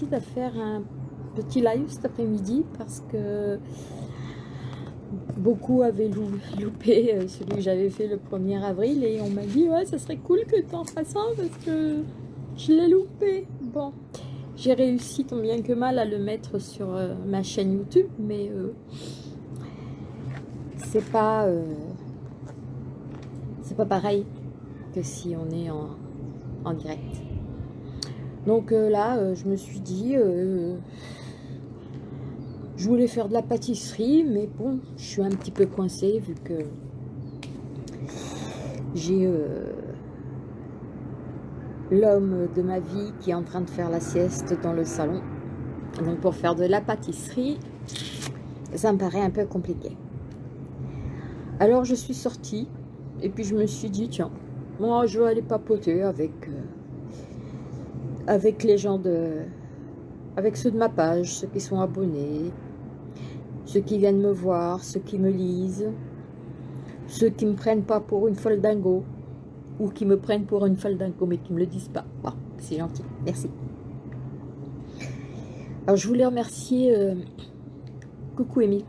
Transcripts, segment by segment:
décide à faire un petit live cet après-midi parce que beaucoup avaient loupé euh, celui que j'avais fait le 1er avril et on m'a dit ouais ça serait cool que tu en fasses un parce que je l'ai loupé. Bon, j'ai réussi tant bien que mal à le mettre sur euh, ma chaîne YouTube mais euh, c'est pas c'est pas pareil que si on est en, en direct. Donc euh, là, euh, je me suis dit, euh, je voulais faire de la pâtisserie, mais bon, je suis un petit peu coincée vu que j'ai l'homme de ma vie qui est en train de faire la sieste dans le salon. Donc pour faire de la pâtisserie, ça me paraît un peu compliqué. Alors je suis sortie et puis je me suis dit, tiens, moi, je vais aller papoter avec, avec les gens de... Avec ceux de ma page, ceux qui sont abonnés, ceux qui viennent me voir, ceux qui me lisent, ceux qui me prennent pas pour une folle dingo, ou qui me prennent pour une folle dingo, mais qui me le disent pas. C'est gentil, merci. Alors, je voulais remercier... Euh, coucou Émile.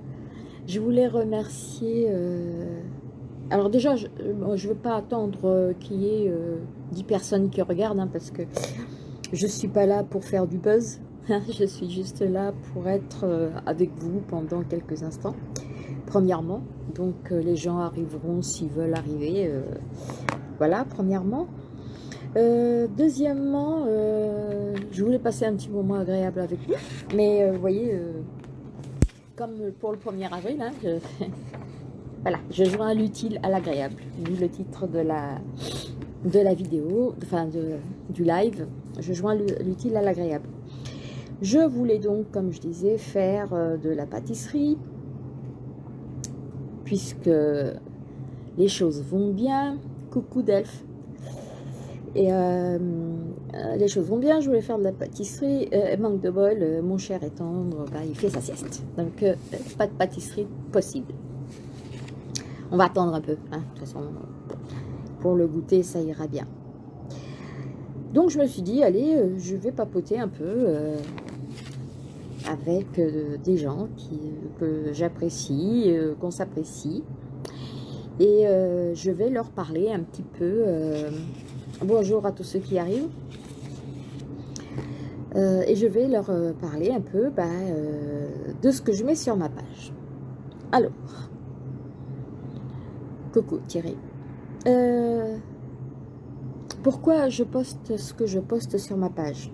Je voulais remercier... Euh, alors déjà, je ne veux pas attendre euh, qu'il y ait 10 euh, personnes qui regardent, hein, parce que je ne suis pas là pour faire du buzz. Je suis juste là pour être euh, avec vous pendant quelques instants, premièrement. Donc les gens arriveront s'ils veulent arriver. voilà, premièrement. deuxièmement, je voulais passer un petit moment agréable avec vous. Mais vous voyez, comme pour le 1er avril, hein, je... Voilà, je joins l'utile à l'agréable, vu le titre de la, de la vidéo, enfin du live, je joins l'utile à l'agréable. Je voulais donc, comme je disais, faire euh, de la pâtisserie, puisque les choses vont bien. Coucou Delphes. Et euh, les choses vont bien, je voulais faire de la pâtisserie. Euh, manque de bol, mon cher est tendre, bah, il fait sa sieste. Donc, pas de pâtisserie possible. On va attendre un peu. Hein. De toute façon, pour le goûter, ça ira bien. Donc, je me suis dit, allez, euh, je vais papoter un peu euh, avec euh, des gens que j'apprécie, qu'on s'apprécie. Et je vais leur parler un petit peu. bonjour à tous ceux qui arrivent. et je vais leur parler un peu bah, de ce que je mets sur ma page. Alors, Coucou Thierry. Euh, pourquoi je poste ce que je poste sur ma page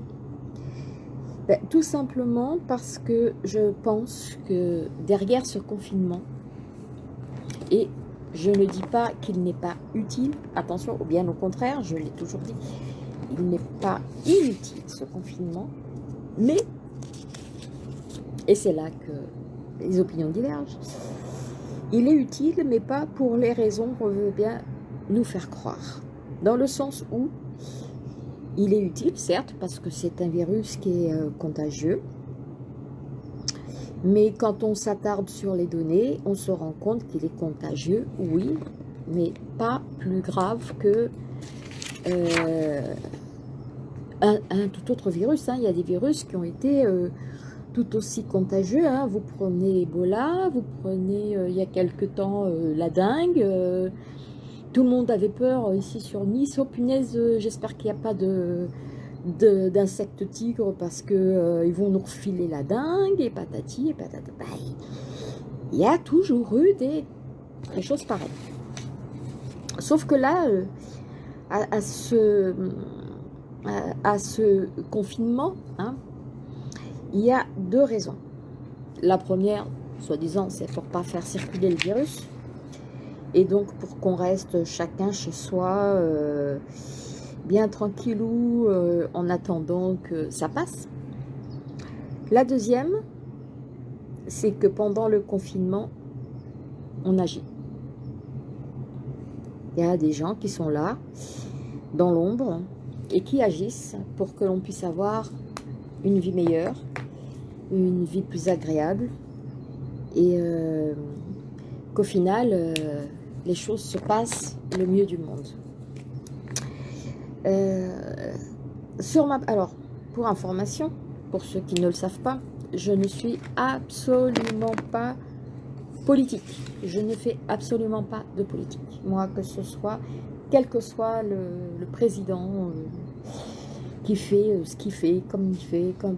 ben, Tout simplement parce que je pense que derrière ce confinement, et je ne dis pas qu'il n'est pas utile, attention, ou bien au contraire, je l'ai toujours dit, il n'est pas inutile ce confinement, mais, et c'est là que les opinions divergent, il est utile, mais pas pour les raisons qu'on veut bien nous faire croire. Dans le sens où il est utile, certes, parce que c'est un virus qui est euh, contagieux. Mais quand on s'attarde sur les données, on se rend compte qu'il est contagieux, oui, mais pas plus grave que euh, un, tout autre virus. Hein. Il y a des virus qui ont été euh, tout aussi contagieux. Hein. Vous prenez Ebola, vous prenez il y a quelque temps la dingue. Euh, tout le monde avait peur ici sur Nice. Oh punaise, j'espère qu'il n'y a pas de d'insectes tigres parce que ils vont nous refiler la dingue et patati et patata. Bah, il y a toujours eu des, choses pareilles. Sauf que là, à, ce, à, ce confinement, hein, il y a deux raisons. La première, soi-disant, c'est pour pas faire circuler le virus. Et donc, pour qu'on reste chacun chez soi, euh, bien tranquillou, euh, en attendant que ça passe. La deuxième, c'est que pendant le confinement, on agit. Il y a des gens qui sont là, dans l'ombre, et qui agissent pour que l'on puisse avoir une vie meilleure, une vie plus agréable et euh, qu'au final, les choses se passent le mieux du monde. sur ma, alors, pour information, pour ceux qui ne le savent pas, je ne suis absolument pas politique. Je ne fais absolument pas de politique. Moi, que ce soit, quel que soit le, président euh, qui fait euh, ce qu'il fait, comme il fait, comme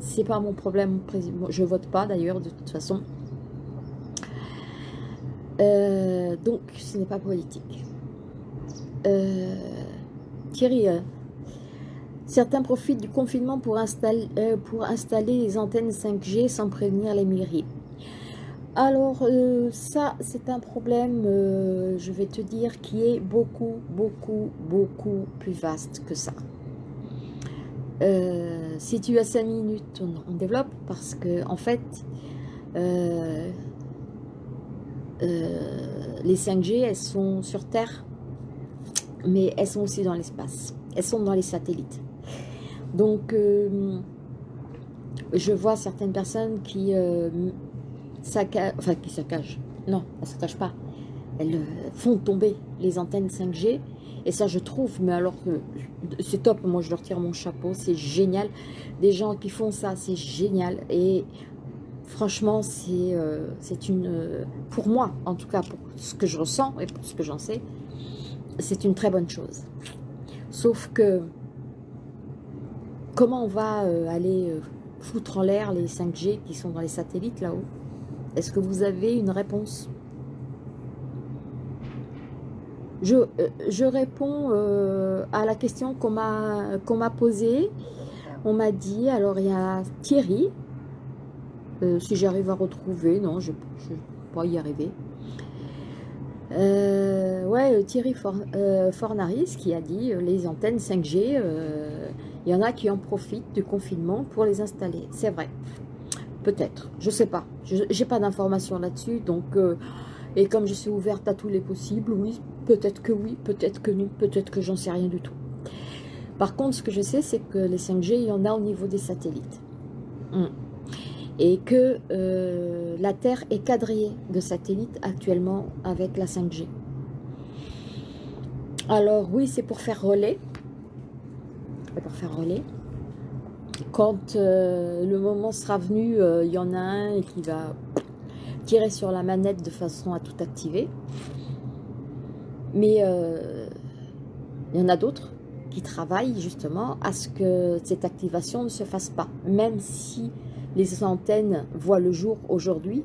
c'est pas mon problème. Je vote pas d'ailleurs de toute façon. Euh, donc, ce n'est pas politique. Thierry, Certains profitent du confinement pour installer, euh, les antennes 5G sans prévenir les mairies. Alors, euh, ça, c'est un problème, euh, je vais te dire, qui est beaucoup, beaucoup, beaucoup plus vaste que ça. si tu as 5 minutes, on, développe parce que, en fait, les 5G, elles sont sur Terre, mais elles sont aussi dans l'espace. Elles sont dans les satellites. Donc, euh, je vois certaines personnes qui euh, saccagent, enfin qui saccagent, non, elles ne se cachent pas, elles euh, font tomber les antennes 5G, et ça je trouve, mais alors que c'est top, moi je leur tire mon chapeau, c'est génial, des gens qui font ça, c'est génial, et franchement c'est c'est une, pour moi en tout cas, pour ce que je ressens et pour ce que j'en sais, c'est une très bonne chose. Sauf que Comment on va euh, aller euh, foutre en l'air les 5G qui sont dans les satellites là-haut? Est-ce que vous avez une réponse? Je, euh, je, réponds à la question qu'on m'a posée. On m'a dit, alors il y a Thierry, si j'arrive à retrouver, non, je ne vais pas y arriver. ouais, Thierry Fornaris qui a dit les antennes 5G il y en a qui en profitent du confinement pour les installer. C'est vrai. Peut-être. Je ne sais pas. Je n'ai pas d'informations là-dessus. Donc, euh, et comme je suis ouverte à tous les possibles, oui, peut-être que oui, peut-être que non, peut-être que j'en sais rien du tout. Par contre, ce que je sais, c'est que les 5G, il y en a au niveau des satellites. Hum. Et que euh, la Terre est quadrillée de satellites actuellement avec la 5G. Alors oui, c'est pour faire relais pour faire relais. Quand euh, le moment sera venu, euh, il y en a un qui va tirer sur la manette de façon à tout activer. Mais il y en a d'autres qui travaillent justement à ce que cette activation ne se fasse pas. Même si les antennes voient le jour aujourd'hui,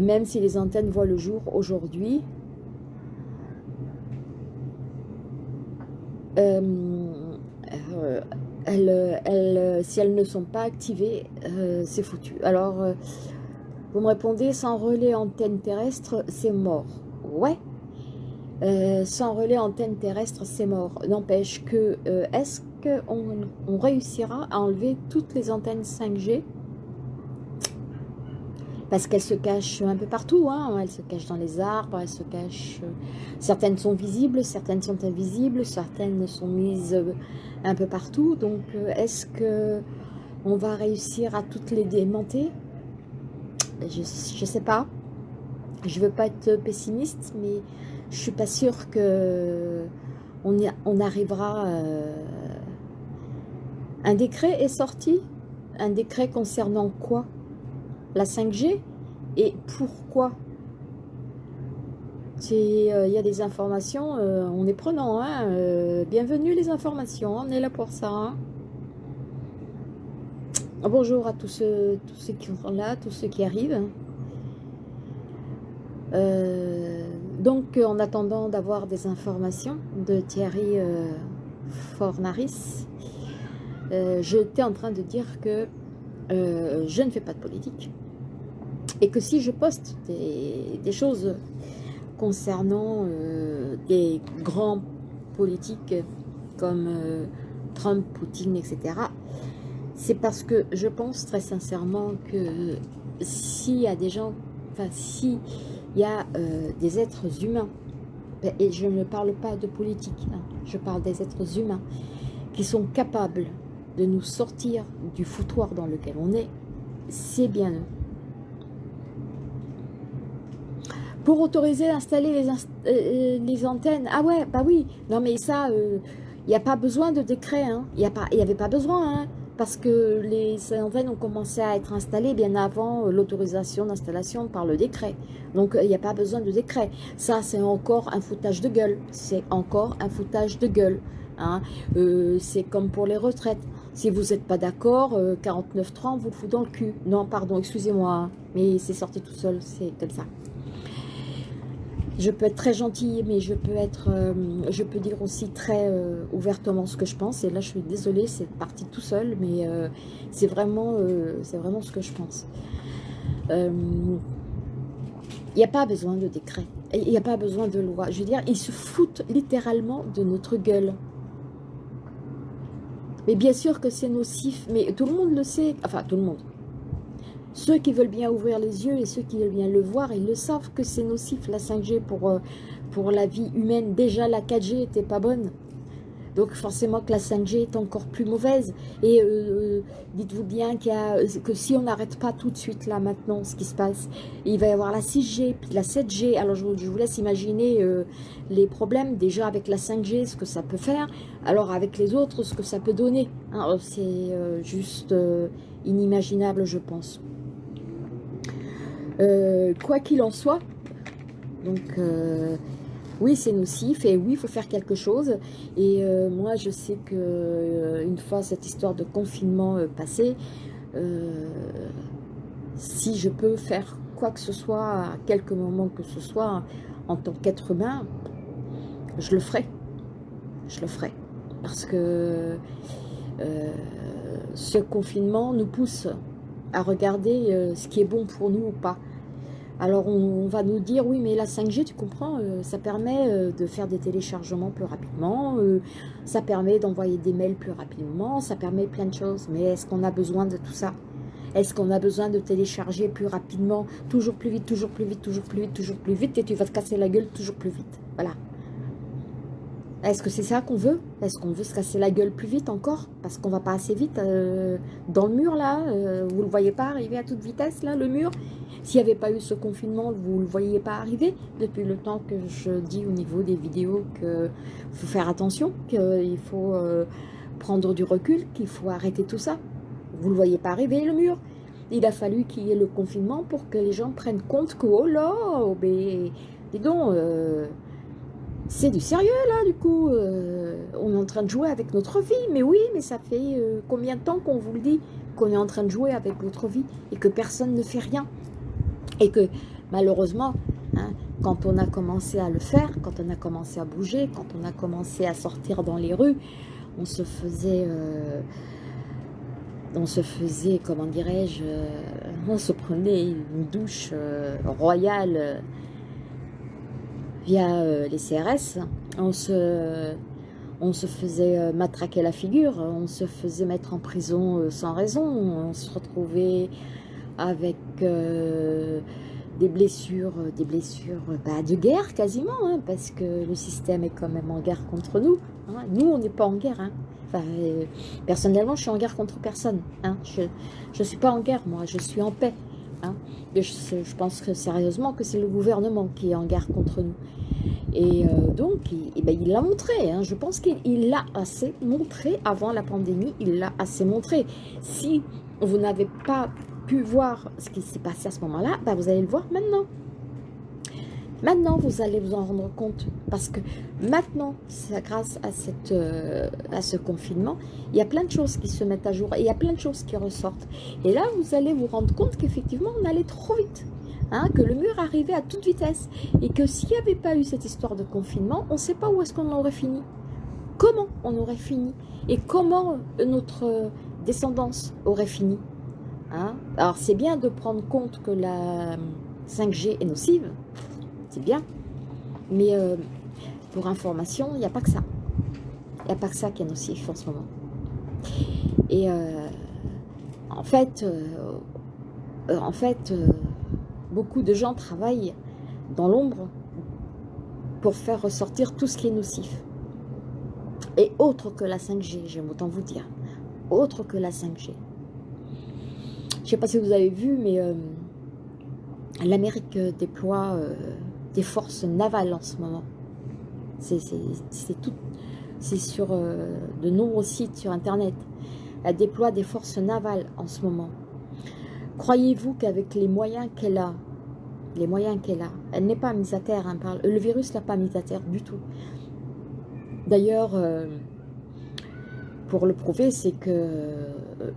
même si les antennes voient le jour aujourd'hui, Euh, euh, elles, si elles ne sont pas activées, euh, c'est foutu. Alors, vous me répondez, sans relais antenne terrestre, c'est mort. Ouais, sans relais antenne terrestre, c'est mort. N'empêche que, est-ce qu'on on réussira à enlever toutes les antennes 5G parce qu'elles se cachent un peu partout, hein. elles se cachent dans les arbres, elles se cachent... Euh, certaines sont visibles, certaines sont invisibles, certaines sont mises euh, un peu partout. Donc, euh, est-ce que on va réussir à toutes les démonter? Je ne sais pas. Je veux pas être pessimiste, mais je suis pas sûre que on, on arrivera... Un décret est sorti Un décret concernant quoi? La 5G et pourquoi? Il euh, y a des informations, euh, on est prenant. Hein, euh, bienvenue les informations, on est là pour ça. Hein. Bonjour à tous ceux, tous ceux qui sont là, tous ceux qui arrivent. donc, en attendant d'avoir des informations de Thierry Fornaris, j'étais en train de dire que je ne fais pas de politique. Et que si je poste des, choses concernant euh, des grands politiques comme euh, Trump, Poutine, etc., c'est parce que je pense très sincèrement que s'il y a des gens, enfin s'il y a euh, des êtres humains, et je ne parle pas de politique, hein, je parle des êtres humains qui sont capables de nous sortir du foutoir dans lequel on est, c'est bien eux. pour autoriser d'installer les, euh, les, antennes. Ah ouais, bah oui. Non mais ça, il n'y a pas besoin de décret. Hein. Il n'y avait pas besoin. Hein parce que les antennes ont commencé à être installées bien avant euh, l'autorisation d'installation par le décret. Donc, euh, il n'y a pas besoin de décret. Ça, c'est encore un foutage de gueule. C'est encore un foutage de gueule. Hein. Euh, c'est comme pour les retraites. Si vous n'êtes pas d'accord, 49.30, vous le foutez dans le cul. Non, pardon, excusez-moi, mais c'est sorti tout seul, c'est comme ça je peux être très gentille, mais je peux être, euh, je peux dire aussi très euh, ouvertement ce que je pense. Et là, je suis désolée, c'est parti tout seul, mais euh, c'est vraiment, c'est vraiment ce que je pense. Il n'y a pas besoin de décret, il n'y a pas besoin de loi. Je veux dire, ils se foutent littéralement de notre gueule. Mais bien sûr que c'est nocif, mais tout le monde le sait, enfin tout le monde, ceux qui veulent bien ouvrir les yeux et ceux qui veulent bien le voir, ils le savent que c'est nocif la 5G pour, euh, pour la vie humaine. Déjà la 4G était pas bonne. Donc forcément que la 5G est encore plus mauvaise. Et euh, euh, dites-vous bien qu'il que si on n'arrête pas tout de suite là maintenant ce qui se passe, il va y avoir la 6G, puis la 7G. Alors je, vous laisse imaginer les problèmes déjà avec la 5G, ce que ça peut faire. Alors avec les autres, ce que ça peut donner. Hein, c'est juste inimaginable je pense. Euh, quoi qu'il en soit, donc euh, oui c'est nocif et oui il faut faire quelque chose. Et euh, moi je sais que une fois cette histoire de confinement passée si je peux faire quoi que ce soit à quelques moments que ce soit en tant qu'être humain je le ferai. Je le ferai. Parce que ce confinement nous pousse à regarder ce qui est bon pour nous ou pas. Alors on, va nous dire, oui mais la 5G, tu comprends, euh, ça permet euh, de faire des téléchargements plus rapidement, euh, ça permet d'envoyer des mails plus rapidement, ça permet plein de choses. Mais est-ce qu'on a besoin de tout ça? Est-ce qu'on a besoin de télécharger plus rapidement, toujours plus vite, toujours plus vite, toujours plus vite, toujours plus vite, et tu vas te casser la gueule toujours plus vite? Voilà. Est-ce que c'est ça qu'on veut? Est-ce qu'on veut se casser la gueule plus vite encore? Parce qu'on va pas assez vite dans le mur là Vous le voyez pas arriver à toute vitesse là, le mur? S'il n'y avait pas eu ce confinement, vous ne le voyez pas arriver depuis le temps que je dis au niveau des vidéos qu'il faut faire attention, qu'il faut euh, prendre du recul, qu'il faut arrêter tout ça. Vous ne le voyez pas arriver, le mur. Il a fallu qu'il y ait le confinement pour que les gens prennent compte que, oh là, oh, ben, dis donc, euh, c'est du sérieux là du coup. Euh, on est en train de jouer avec notre vie. Mais oui, mais ça fait combien de temps qu'on vous le dit qu'on est en train de jouer avec notre vie et que personne ne fait rien et que malheureusement, hein, quand on a commencé à le faire, quand on a commencé à bouger, quand on a commencé à sortir dans les rues, on se faisait, euh, on se faisait, comment dirais-je, euh, on se prenait une douche euh, royale via les CRS, on se, faisait matraquer la figure, on se faisait mettre en prison sans raison, on se retrouvait avec euh, des blessures, euh, des blessures bah, de guerre quasiment, hein, parce que le système est quand même en guerre contre nous. Hein. Nous, on n'est pas en guerre. Hein. Euh, personnellement, je suis en guerre contre personne. Je ne suis pas en guerre, moi, je suis en paix. Je, je, pense sérieusement que c'est le gouvernement qui est en guerre contre nous. Et donc, il ben, l'a montré. Je pense qu'il l'a assez montré avant la pandémie. Il l'a assez montré. Si vous n'avez pas pu voir ce qui s'est passé à ce moment-là, bah, vous allez le voir maintenant. Maintenant, vous allez vous en rendre compte parce que maintenant, grâce à, cette, euh, à ce confinement, il y a plein de choses qui se mettent à jour et il y a plein de choses qui ressortent. Et là, vous allez vous rendre compte qu'effectivement, on allait trop vite. Hein, que le mur arrivait à toute vitesse et que s'il n'y avait pas eu cette histoire de confinement, on ne sait pas où est-ce qu'on aurait fini. Comment on aurait fini et comment notre descendance aurait fini. Hein? Alors, c'est bien de prendre compte que la 5G est nocive, bien, mais euh, pour information, il n'y a pas que ça. Il n'y a pas que ça qui est nocif en ce moment. Et euh, en fait, euh, en fait beaucoup de gens travaillent dans l'ombre pour faire ressortir tout ce qui est nocif. Et autre que la 5G, j'aime autant vous dire, autre que la 5G. Je ne sais pas si vous avez vu, mais l'Amérique déploie des forces navales en ce moment. C'est tout, c'est sur euh, de nombreux sites sur Internet. Elle déploie des forces navales en ce moment. Croyez-vous qu'avec les moyens qu'elle a, les moyens qu'elle a, elle n'est pas mise à terre, hein, le virus l'a pas mise à terre du tout. D'ailleurs, euh, pour le prouver, c'est que euh,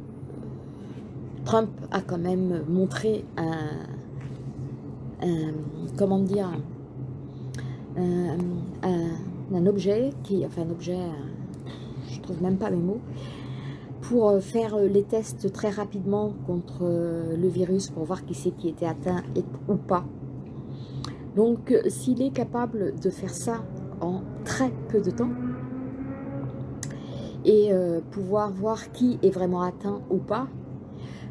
Trump a quand même montré un, comment dire, un, objet, qui, enfin un objet, je trouve même pas mes mots, pour euh, faire euh, les tests très rapidement contre euh, le virus pour voir qui c'est qui était atteint ou pas. Donc s'il est capable de faire ça en très peu de temps et pouvoir voir qui est vraiment atteint ou pas,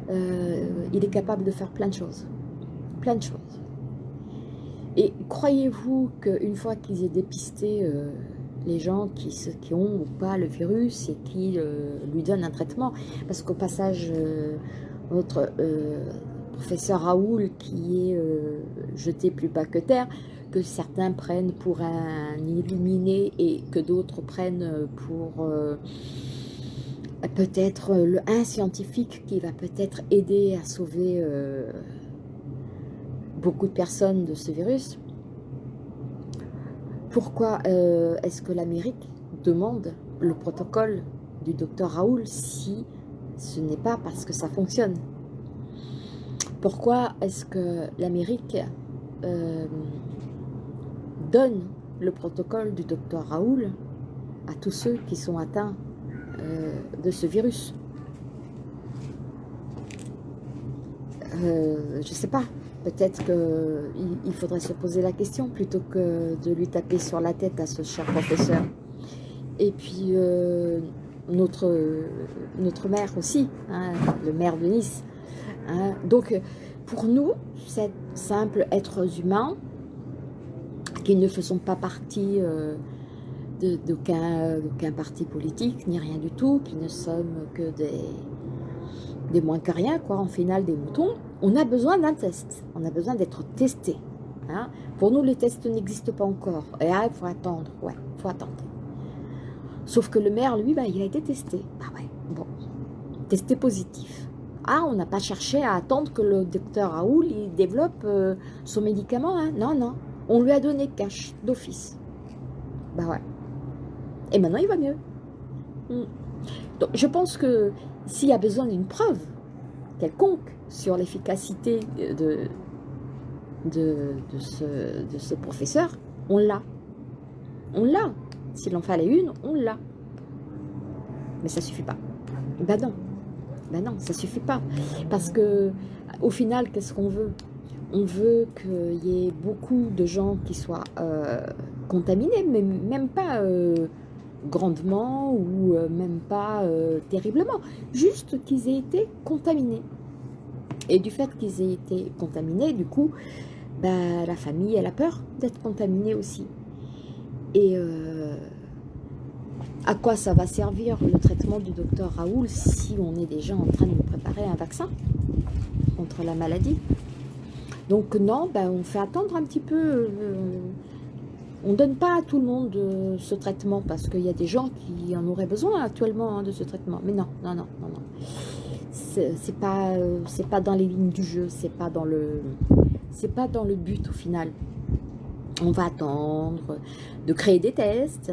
il est capable de faire plein de choses. Plein de choses. Et croyez-vous qu'une fois qu'ils aient dépisté euh, les gens qui, qui, ont ou pas le virus et qui euh, lui donnent un traitement, parce qu'au passage, euh, notre professeur Raoul, qui est jeté plus bas que terre, que certains prennent pour un illuminé et que d'autres prennent pour peut-être un scientifique qui va peut-être aider à sauver beaucoup de personnes de ce virus. Pourquoi euh, est-ce que l'Amérique demande le protocole du docteur Raoul si ce n'est pas parce que ça fonctionne? Pourquoi est-ce que l'Amérique euh, donne le protocole du docteur Raoul à tous ceux qui sont atteints euh, de ce virus? Je ne sais pas. Peut-être qu'il faudrait se poser la question plutôt que de lui taper sur la tête à ce cher professeur. Et puis, euh, notre, notre maire aussi, hein, le maire de Nice. Hein. Donc, pour nous, c'est simple êtres humains qui ne faisons pas partie euh, d'aucun parti politique, ni rien du tout, qui ne sommes que des, des moins que rien, quoi, en final des moutons, on a besoin d'un test. On a besoin d'être testé. Hein. Pour nous, les tests n'existent pas encore. Et ah, il faut attendre. Ouais, il faut attendre. Sauf que le maire, lui, bah, il a été testé. Ah ouais, bon. Testé positif. Ah, on n'a pas cherché à attendre que le docteur Raoul il développe euh, son médicament. Hein. Non, non. On lui a donné cash, d'office. Bah ouais. Et maintenant, il va mieux. Hmm. Donc, je pense que s'il y a besoin d'une preuve quelconque, sur l'efficacité de, ce, professeur, on l'a. On l'a. S'il en fallait une, on l'a. Mais ça suffit pas. Ben non. Ben non, ça suffit pas. Parce que, au final, qu'est-ce qu'on veut? On veut qu'il y ait beaucoup de gens qui soient euh, contaminés, mais même pas euh, grandement ou euh, même pas terriblement. Juste qu'ils aient été contaminés. Et du fait qu'ils aient été contaminés, du coup, bah, la famille, elle a peur d'être contaminée aussi. Et euh, à quoi ça va servir le traitement du docteur Raoul si on est déjà en train de préparer un vaccin contre la maladie? Donc non, bah, on fait attendre un petit peu. Euh, on ne donne pas à tout le monde euh, ce traitement parce qu'il y a des gens qui en auraient besoin actuellement hein, de ce traitement. Mais non, non, non, non, non c'est pas c'est pas dans les lignes du jeu, c'est pas dans le pas dans le but au final. On va attendre de créer des tests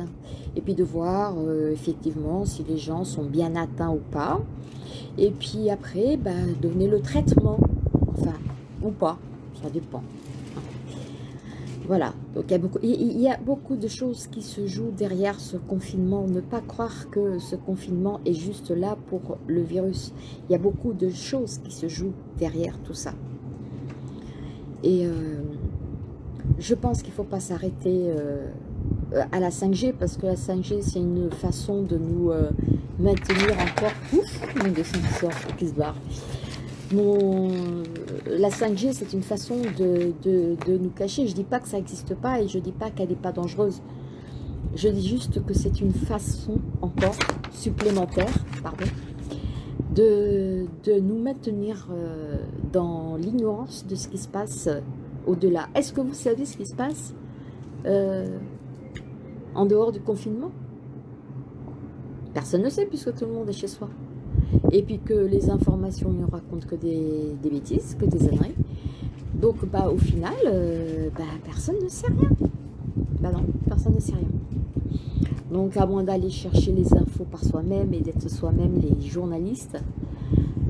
et puis de voir euh, effectivement si les gens sont bien atteints ou pas. Et puis après, bah, donner le traitement, enfin, ou pas, ça dépend. Voilà, donc il y, a beaucoup, il y a beaucoup de choses qui se jouent derrière ce confinement. Ne pas croire que ce confinement est juste là pour le virus. Il y a beaucoup de choses qui se jouent derrière tout ça. Et euh, je pense qu'il ne faut pas s'arrêter euh, à la 5G parce que la 5G, c'est une façon de nous euh, maintenir encore... Ouf, mon qui qui se barre la 5G, c'est une façon de, nous cacher. Je dis pas que ça n'existe pas et je ne dis pas qu'elle n'est pas dangereuse. Je dis juste que c'est une façon encore supplémentaire pardon, de, nous maintenir euh, dans l'ignorance de ce qui se passe au-delà. Est-ce que vous savez ce qui se passe euh, en dehors du confinement? Personne ne sait puisque tout le monde est chez soi. Et puis que les informations ne racontent que des, bêtises, que des âneries. Donc bah, au final, euh, bah, personne ne sait rien. Bah non, personne ne sait rien. Donc à moins d'aller chercher les infos par soi-même et d'être soi-même les journalistes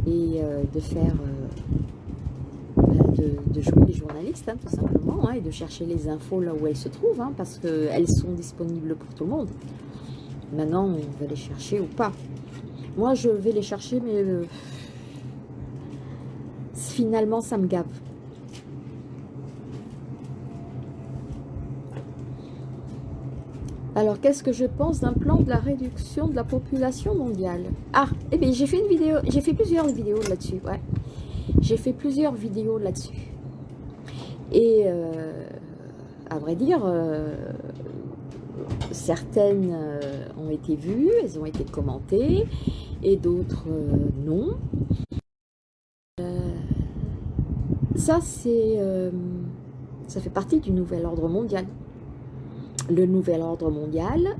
et euh, de faire de, jouer les journalistes, hein, tout simplement, hein, et de chercher les infos là où elles se trouvent, hein, parce qu'elles sont disponibles pour tout le monde. Maintenant, on va les chercher ou pas. Moi, je vais les chercher, mais euh, finalement, ça me gave. Alors, qu'est-ce que je pense d'un plan de la réduction de la population mondiale? Ah, eh bien, j'ai fait une vidéo, j'ai fait plusieurs vidéos là-dessus, ouais. J'ai fait plusieurs vidéos là-dessus. Et euh, à vrai dire, euh, certaines ont été vues, elles ont été commentées, et d'autres non. ça, c'est, ça fait partie du nouvel ordre mondial. Le nouvel ordre mondial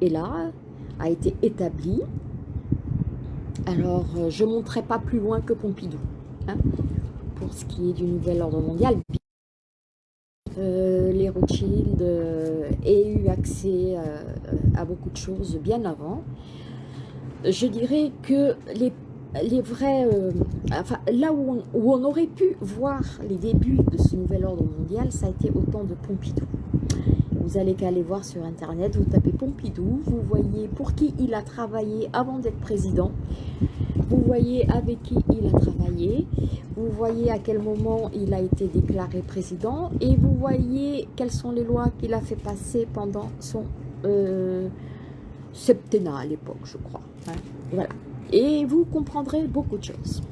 est là, a été établi. Alors, je ne monterai pas plus loin que Pompidou. Hein, pour ce qui est du nouvel ordre mondial. Euh, les Rothschild euh, aient eu accès euh, à beaucoup de choses bien avant. Je dirais que les, les vrais... enfin, là où on, où on, aurait pu voir les débuts de ce nouvel ordre mondial, ça a été au temps de Pompidou. Vous allez qu'à aller voir sur Internet, vous tapez Pompidou, vous voyez pour qui il a travaillé avant d'être président. Vous voyez avec qui il a travaillé, vous voyez à quel moment il a été déclaré président et vous voyez quelles sont les lois qu'il a fait passer pendant son euh, septennat à l'époque, je crois. Voilà. Et vous comprendrez beaucoup de choses.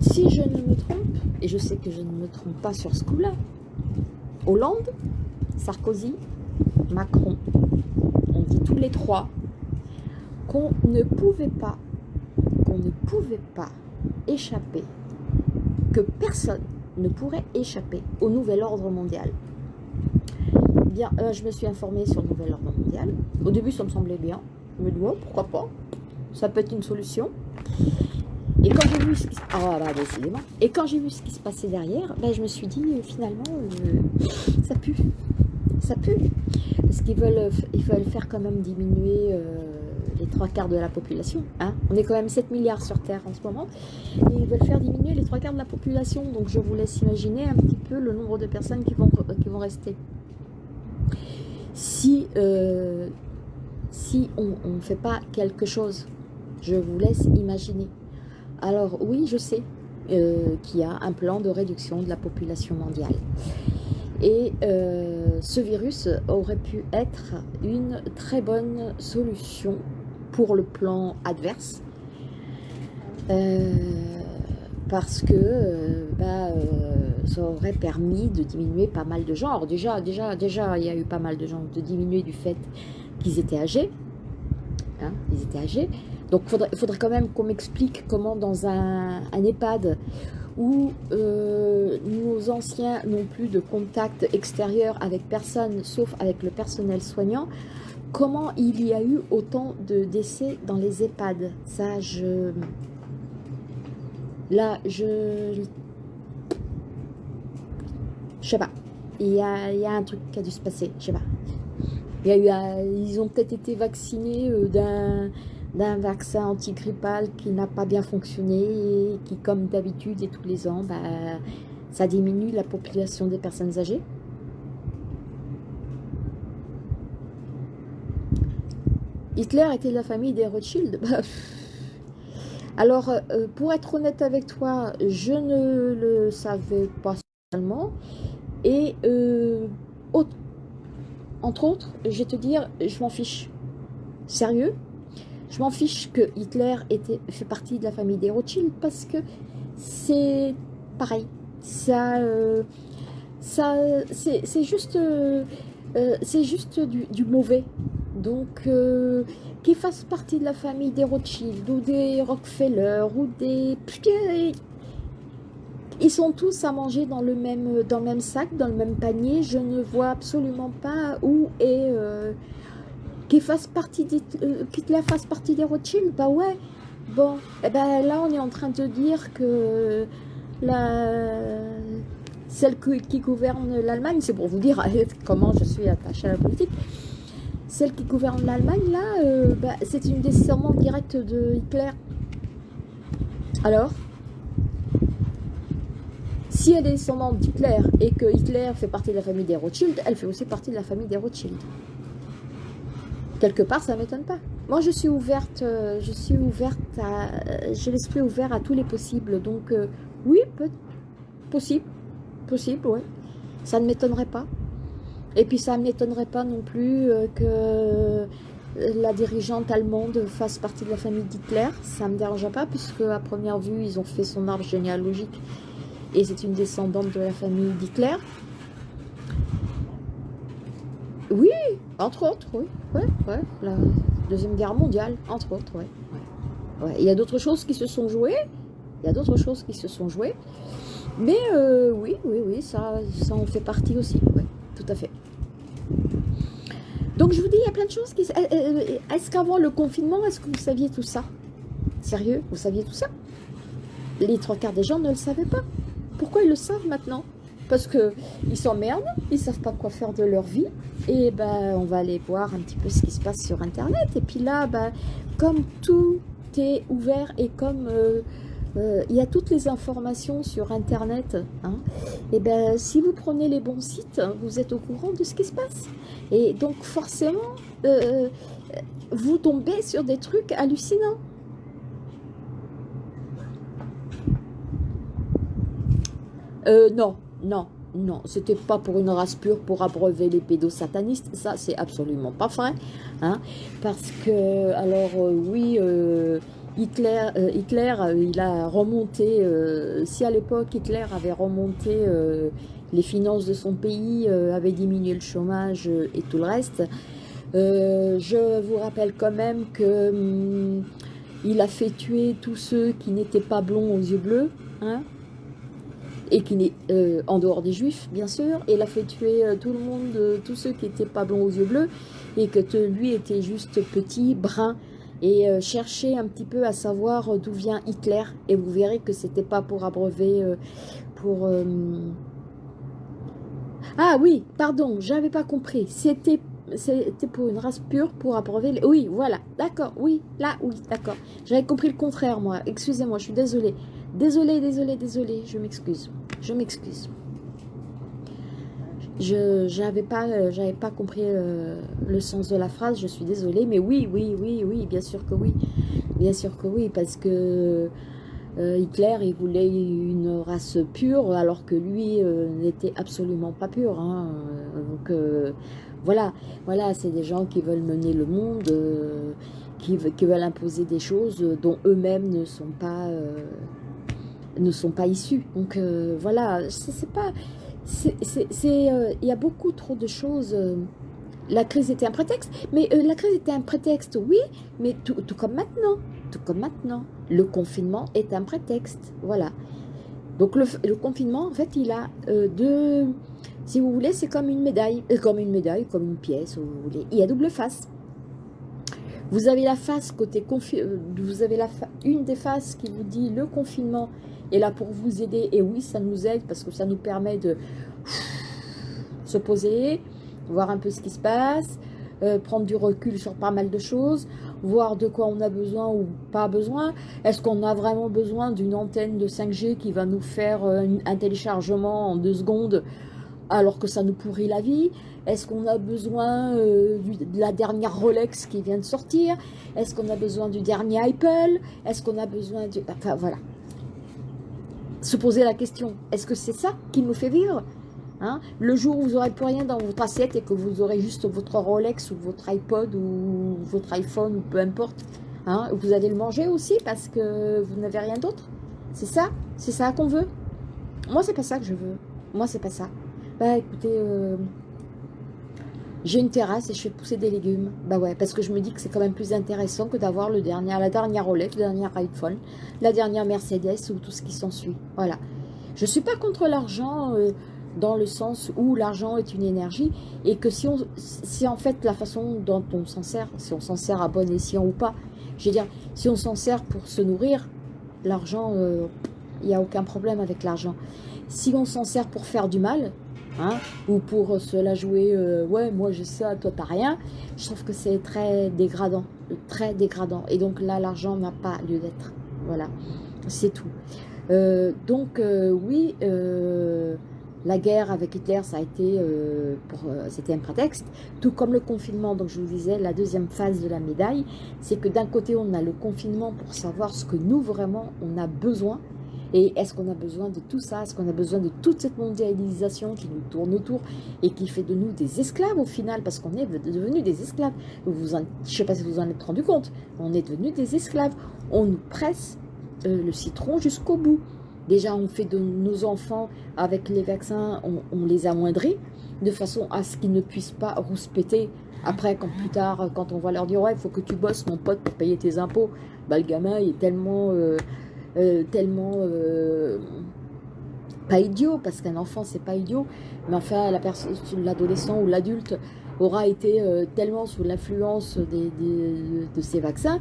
Si je ne me trompe, et je sais que je ne me trompe pas sur ce coup-là, Hollande, Sarkozy, Macron, on dit tous les trois qu'on ne pouvait pas, qu'on ne pouvait pas échapper, que personne ne pourrait échapper au nouvel ordre mondial. Bien, euh, je me suis informée sur le nouvel ordre Au début, ça me semblait bien. Je me pourquoi pas Ça peut être une solution. Et quand j'ai vu ce qui se... Ah, bah, j'ai vu ce qui se passait derrière, ben, je me suis dit, euh, finalement, euh, ça pue. Ça pue. Parce qu'ils veulent, ils veulent faire quand même diminuer les trois quarts de la population. Hein. On est quand même 7 milliards sur Terre en ce moment. Et ils veulent faire diminuer les trois quarts de la population. Donc je vous laisse imaginer un petit peu le nombre de personnes qui vont, qui vont rester. Si, euh, si on ne fait pas quelque chose, je vous laisse imaginer. Alors oui, je sais euh, qu'il y a un plan de réduction de la population mondiale. Et euh, ce virus aurait pu être une très bonne solution pour le plan adverse. Euh, parce que euh, bah, ça aurait permis de diminuer pas mal de gens. Alors déjà, déjà, déjà, il y a eu pas mal de gens de diminuer du fait qu'ils étaient âgés. Hein, ils étaient âgés. Donc il faudrait, quand même qu'on m'explique comment dans un, un EHPAD où euh, nos anciens n'ont plus de contact extérieur avec personne, sauf avec le personnel soignant, comment il y a eu autant de décès dans les EHPAD? Ça, je... Là, je... Je sais pas. Il y, a, y a un truc qui a dû se passer, je sais pas. Il y a eu, ils ont peut-être été vaccinés euh, d'un d'un vaccin antigrippal qui n'a pas bien fonctionné et qui, comme d'habitude et tous les ans, bah, ça diminue la population des personnes âgées. Hitler était de la famille des Rothschild. Bah, alors, euh, pour être honnête avec toi, je ne le savais pas seulement. Et, euh, entre autres, je vais te dire, je m'en fiche. Sérieux? Je m'en fiche que Hitler était, fait partie de la famille des Rothschild parce que c'est pareil. Ça, euh, c'est juste du, mauvais. Donc, qu'il fasse partie de la famille des Rothschild ou des Rockefeller ou des... Ils sont tous à manger dans le même, dans le même sac, dans le même panier. Je ne vois absolument pas où est... Euh, qu'ils fasse partie des, euh, fasse partie des Rothschild. Bah ouais. Bon, et eh ben là, on est en train de dire que la, celle qui gouverne l'Allemagne, c'est pour vous dire comment je suis attachée à la politique, celle qui gouverne l'Allemagne, là, euh, bah, c'est une descendante directe de Hitler. Alors Si elle est descendante d'Hitler et que Hitler fait partie de la famille des Rothschild, elle fait aussi partie de la famille des Rothschild. Quelque part, ça ne m'étonne pas. Moi, je suis ouverte, euh, je suis ouverte à, j'ai l'esprit ouvert à tous les possibles. Donc, euh, oui, possible, possible, ouais. Ça ne m'étonnerait pas. Et puis ça ne m'étonnerait pas non plus euh, que euh, la dirigeante allemande fasse partie de la famille d'Hitler. Ça ne me dérange pas puisque à première vue, ils ont fait son arbre généalogique et c'est une descendante de la famille d'Hitler. Oui, entre autres, oui. Ouais, ouais, la Deuxième Guerre mondiale, entre autres, ouais. ouais. Il y a d'autres choses qui se sont jouées. Il y a d'autres choses qui se sont jouées. Mais euh, oui, oui, oui, ça, ça en fait partie aussi. Oui, tout à fait. Donc je vous dis, il y a plein de choses qui... Euh, euh, est-ce qu'avant le confinement, est-ce que vous saviez tout ça? Sérieux? Vous saviez tout ça? Les trois quarts des gens ne le savaient pas. Pourquoi ils le savent maintenant? Parce qu'ils s'emmerdent, ils ne savent pas quoi faire de leur vie. Et ben, on va aller voir un petit peu ce qui se passe sur Internet. Et puis là, ben, comme tout est ouvert et comme... Euh, il y a toutes les informations sur Internet. Hein. et ben, si vous prenez les bons sites, vous êtes au courant de ce qui se passe. Et donc, forcément, euh, vous tombez sur des trucs hallucinants. Euh, non, non, non, c'était pas pour une race pure, pour abreuver les pédosatanistes, ça c'est absolument pas vrai, hein, parce que, alors oui, Hitler, euh, euh, il a remonté, euh, si à l'époque Hitler avait remonté les finances de son pays, avait diminué le chômage et tout le reste, je vous rappelle quand même que hum, il a fait tuer tous ceux qui n'étaient pas blonds aux yeux bleus, hein, et qui n'est en dehors des juifs bien sûr, il a fait tuer tout le monde, tous ceux qui n'étaient pas blonds aux yeux bleus, et que lui était juste petit, brun, et euh, cherchez un petit peu à savoir euh, d'où vient Hitler. Et vous verrez que c'était pas pour abreuver euh, pour ah oui pardon j'avais pas compris. C'était c'était pour une race pure pour abreuver oui voilà. D'accord oui là oui d'accord. J'avais compris le contraire moi. Excusez-moi je suis désolée. Désolée désolée désolée. Je m'excuse. Je m'excuse je n'avais pas, euh, pas compris euh, le sens de la phrase, je suis désolée, mais oui, oui, oui, oui, bien sûr que oui. Bien sûr que oui, parce que euh, Hitler, il voulait une race pure, alors que lui n'était absolument pas pur. Hein. Donc voilà, voilà c'est des gens qui veulent mener le monde, qui, qui, veulent imposer des choses dont eux-mêmes ne sont pas ne sont pas issus. Donc voilà, c'est pas euh, il y a beaucoup trop de choses. Euh, la crise était un prétexte, mais euh, la crise était un prétexte, oui, mais tout, comme maintenant, tout comme maintenant, le confinement est un prétexte, voilà. Donc le, confinement, en fait, il a deux, si vous voulez, c'est comme une médaille, comme une médaille, comme une pièce, vous voulez. Il y a double face. Vous avez la face côté vous avez la une des faces qui vous dit le confinement est là pour vous aider. Et oui, ça nous aide parce que ça nous permet de se poser, voir un peu ce qui se passe, euh, prendre du recul sur pas mal de choses, voir de quoi on a besoin ou pas besoin. Est-ce qu'on a vraiment besoin d'une antenne de 5G qui va nous faire euh, un téléchargement en deux secondes alors que ça nous pourrit la vie? Est-ce qu'on a besoin euh, de la dernière Rolex qui vient de sortir? Est-ce qu'on a besoin du dernier Apple? Est-ce qu'on a besoin du... Enfin voilà, se poser la question, est-ce que c'est ça qui nous fait vivre hein? Le jour où vous n'aurez plus rien dans votre assiette et que vous aurez juste votre Rolex ou votre iPod ou votre iPhone ou peu importe, hein, vous allez le manger aussi parce que vous n'avez rien d'autre? C'est ça? C'est ça qu'on veut? Moi, c'est pas ça que je veux. Moi, c'est pas ça. Bah écoutez, euh, j'ai une terrasse et je fais pousser des légumes. Bah ouais, parce que je me dis que c'est quand même plus intéressant que d'avoir le dernier, la dernière Rolex, le dernier iPhone, la dernière Mercedes ou tout ce qui s'ensuit. Voilà. Je suis pas contre l'argent euh, dans le sens où l'argent est une énergie et que si, on, si en fait la façon dont on s'en sert, si on s'en sert à bon escient ou pas, je veux dire, si on s'en sert pour se nourrir, l'argent, euh, il n'y a aucun problème avec l'argent. Si on s'en sert pour faire du mal, hein, ou pour se la jouer, euh, ouais, moi j'ai ça, toi t'as rien, je trouve que c'est très dégradant, très dégradant. Et donc là, l'argent n'a pas lieu d'être. Voilà, c'est tout. Euh, donc oui, la guerre avec Hitler, ça a été, euh, euh, c'était un prétexte, tout comme le confinement. Donc je vous disais, la deuxième phase de la médaille, c'est que d'un côté, on a le confinement pour savoir ce que nous, vraiment, on a besoin. Et est-ce qu'on a besoin de tout ça? Est-ce qu'on a besoin de toute cette mondialisation qui nous tourne autour et qui fait de nous des esclaves au final? Parce qu'on est devenus des esclaves. Vous je ne sais pas si vous en êtes rendu compte. On est devenus des esclaves. On nous presse euh, le citron jusqu'au bout. Déjà, on fait de nos enfants, avec les vaccins, on, les amoindrit, de façon à ce qu'ils ne puissent pas rouspéter. Après, quand plus tard, quand on va leur dire « Ouais, il faut que tu bosses, mon pote, pour payer tes impôts bah, le gamin est tellement... Euh, euh, tellement euh, pas idiot, parce qu'un enfant, c'est pas idiot, mais enfin, l'adolescent ou l'adulte aura été tellement sous l'influence de ces vaccins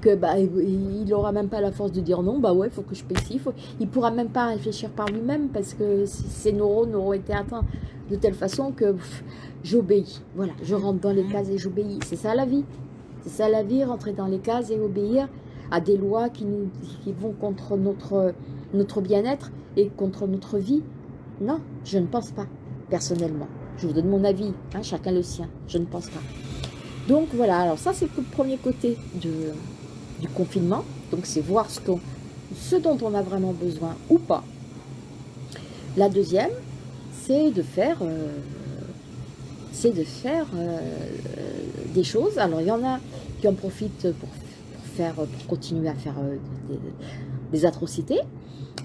que bah, il n'aura même pas la force de dire non, bah ouais, il faut que je paye. Faut... Il pourra même pas réfléchir par lui-même parce que ses neurones auront été atteints de telle façon que j'obéis. Voilà, je rentre dans les cases et j'obéis. C'est ça la vie. C'est ça la vie, rentrer dans les cases et obéir à des lois qui, vont contre notre, notre bien-être et contre notre vie. Non, je ne pense pas, personnellement. Je vous donne mon avis, hein, chacun le sien. Je ne pense pas. Donc voilà, alors ça c'est le premier côté du confinement. Donc c'est voir ce, ce dont on a vraiment besoin ou pas. La deuxième, c'est de faire, euh, c'est de faire euh, des choses. Alors il y en a qui en profitent pour, faire, pour continuer à faire euh, des, atrocités,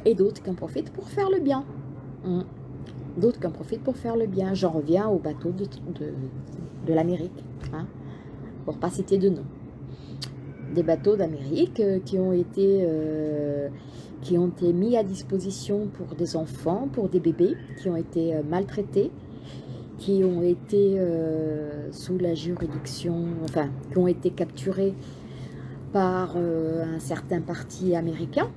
et d'autres qui en profitent pour faire le bien. Hum. D'autres qui en profitent pour faire le bien. J'en reviens au bateau de, de, l'Amérique, hein, pour pas citer de nom des bateaux d'Amérique euh, qui ont été euh, qui ont été mis à disposition pour des enfants, pour des bébés qui ont été euh, maltraités, qui ont été sous la juridiction, enfin, qui ont été capturés par un certain parti américain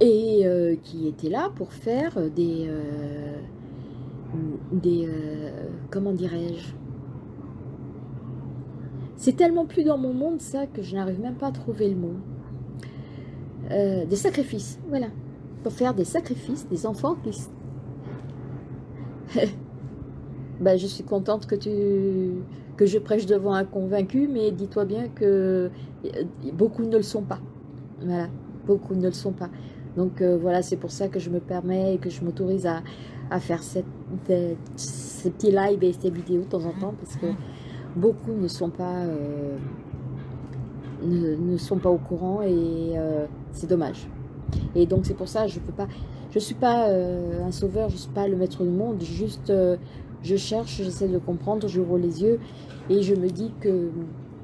et qui étaient là pour faire des, des comment dirais-je, c'est tellement plus dans mon monde, ça, que je n'arrive même pas à trouver le mot. Euh, des sacrifices, voilà. Pour faire des sacrifices, des enfants qui... ben, je suis contente que, tu, que je prêche devant un convaincu, mais dis-toi bien que euh, beaucoup ne le sont pas. Voilà, beaucoup ne le sont pas. Donc euh, voilà, c'est pour ça que je me permets et que je m'autorise à, faire cette, ces petits lives et ces vidéos de temps en temps, parce que beaucoup ne sont pas, euh, ne, sont pas au courant et euh, c'est dommage. Et donc c'est pour ça je peux pas, je suis pas un sauveur, je suis pas le maître du monde, juste je cherche, j'essaie de comprendre, je roule les yeux et je me dis que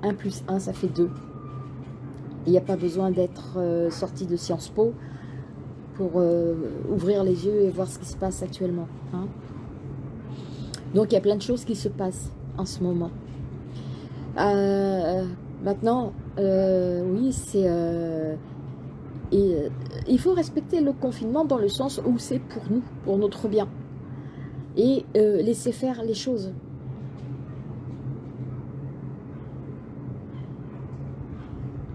1 plus 1 ça fait 2. Il n'y a pas besoin d'être sorti de Sciences Po pour ouvrir les yeux et voir ce qui se passe actuellement. Hein. Donc il y a plein de choses qui se passent en ce moment. Euh, maintenant, euh, oui, c'est... Euh, il faut respecter le confinement dans le sens où c'est pour nous, pour notre bien. Et laisser faire les choses.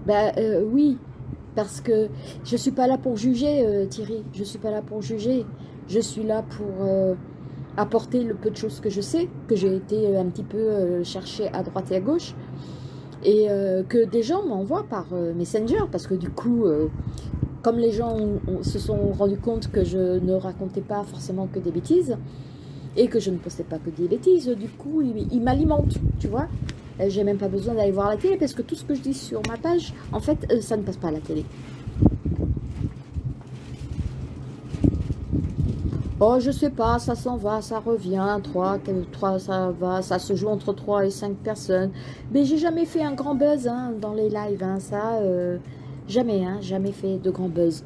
Ben oui, parce que je suis pas là pour juger, Thierry. Je suis pas là pour juger. Je suis là pour apporter le peu de choses que je sais, que j'ai été euh, un petit peu euh, chercher à droite et à gauche, et euh, que des gens m'envoient par Messenger, parce que du coup, comme les gens se sont rendus compte que je ne racontais pas forcément que des bêtises, et que je ne postais pas que des bêtises, du coup, ils, m'alimentent, tu vois. J'ai même pas besoin d'aller voir la télé, parce que tout ce que je dis sur ma page, en fait, ça ne passe pas à la télé. Oh, je sais pas, ça s'en va, ça revient, 3, 3, ça va, ça se joue entre 3 et 5 personnes. Mais j'ai jamais fait un grand buzz hein, dans les lives, hein, ça, euh, jamais, hein, jamais fait de grand buzz.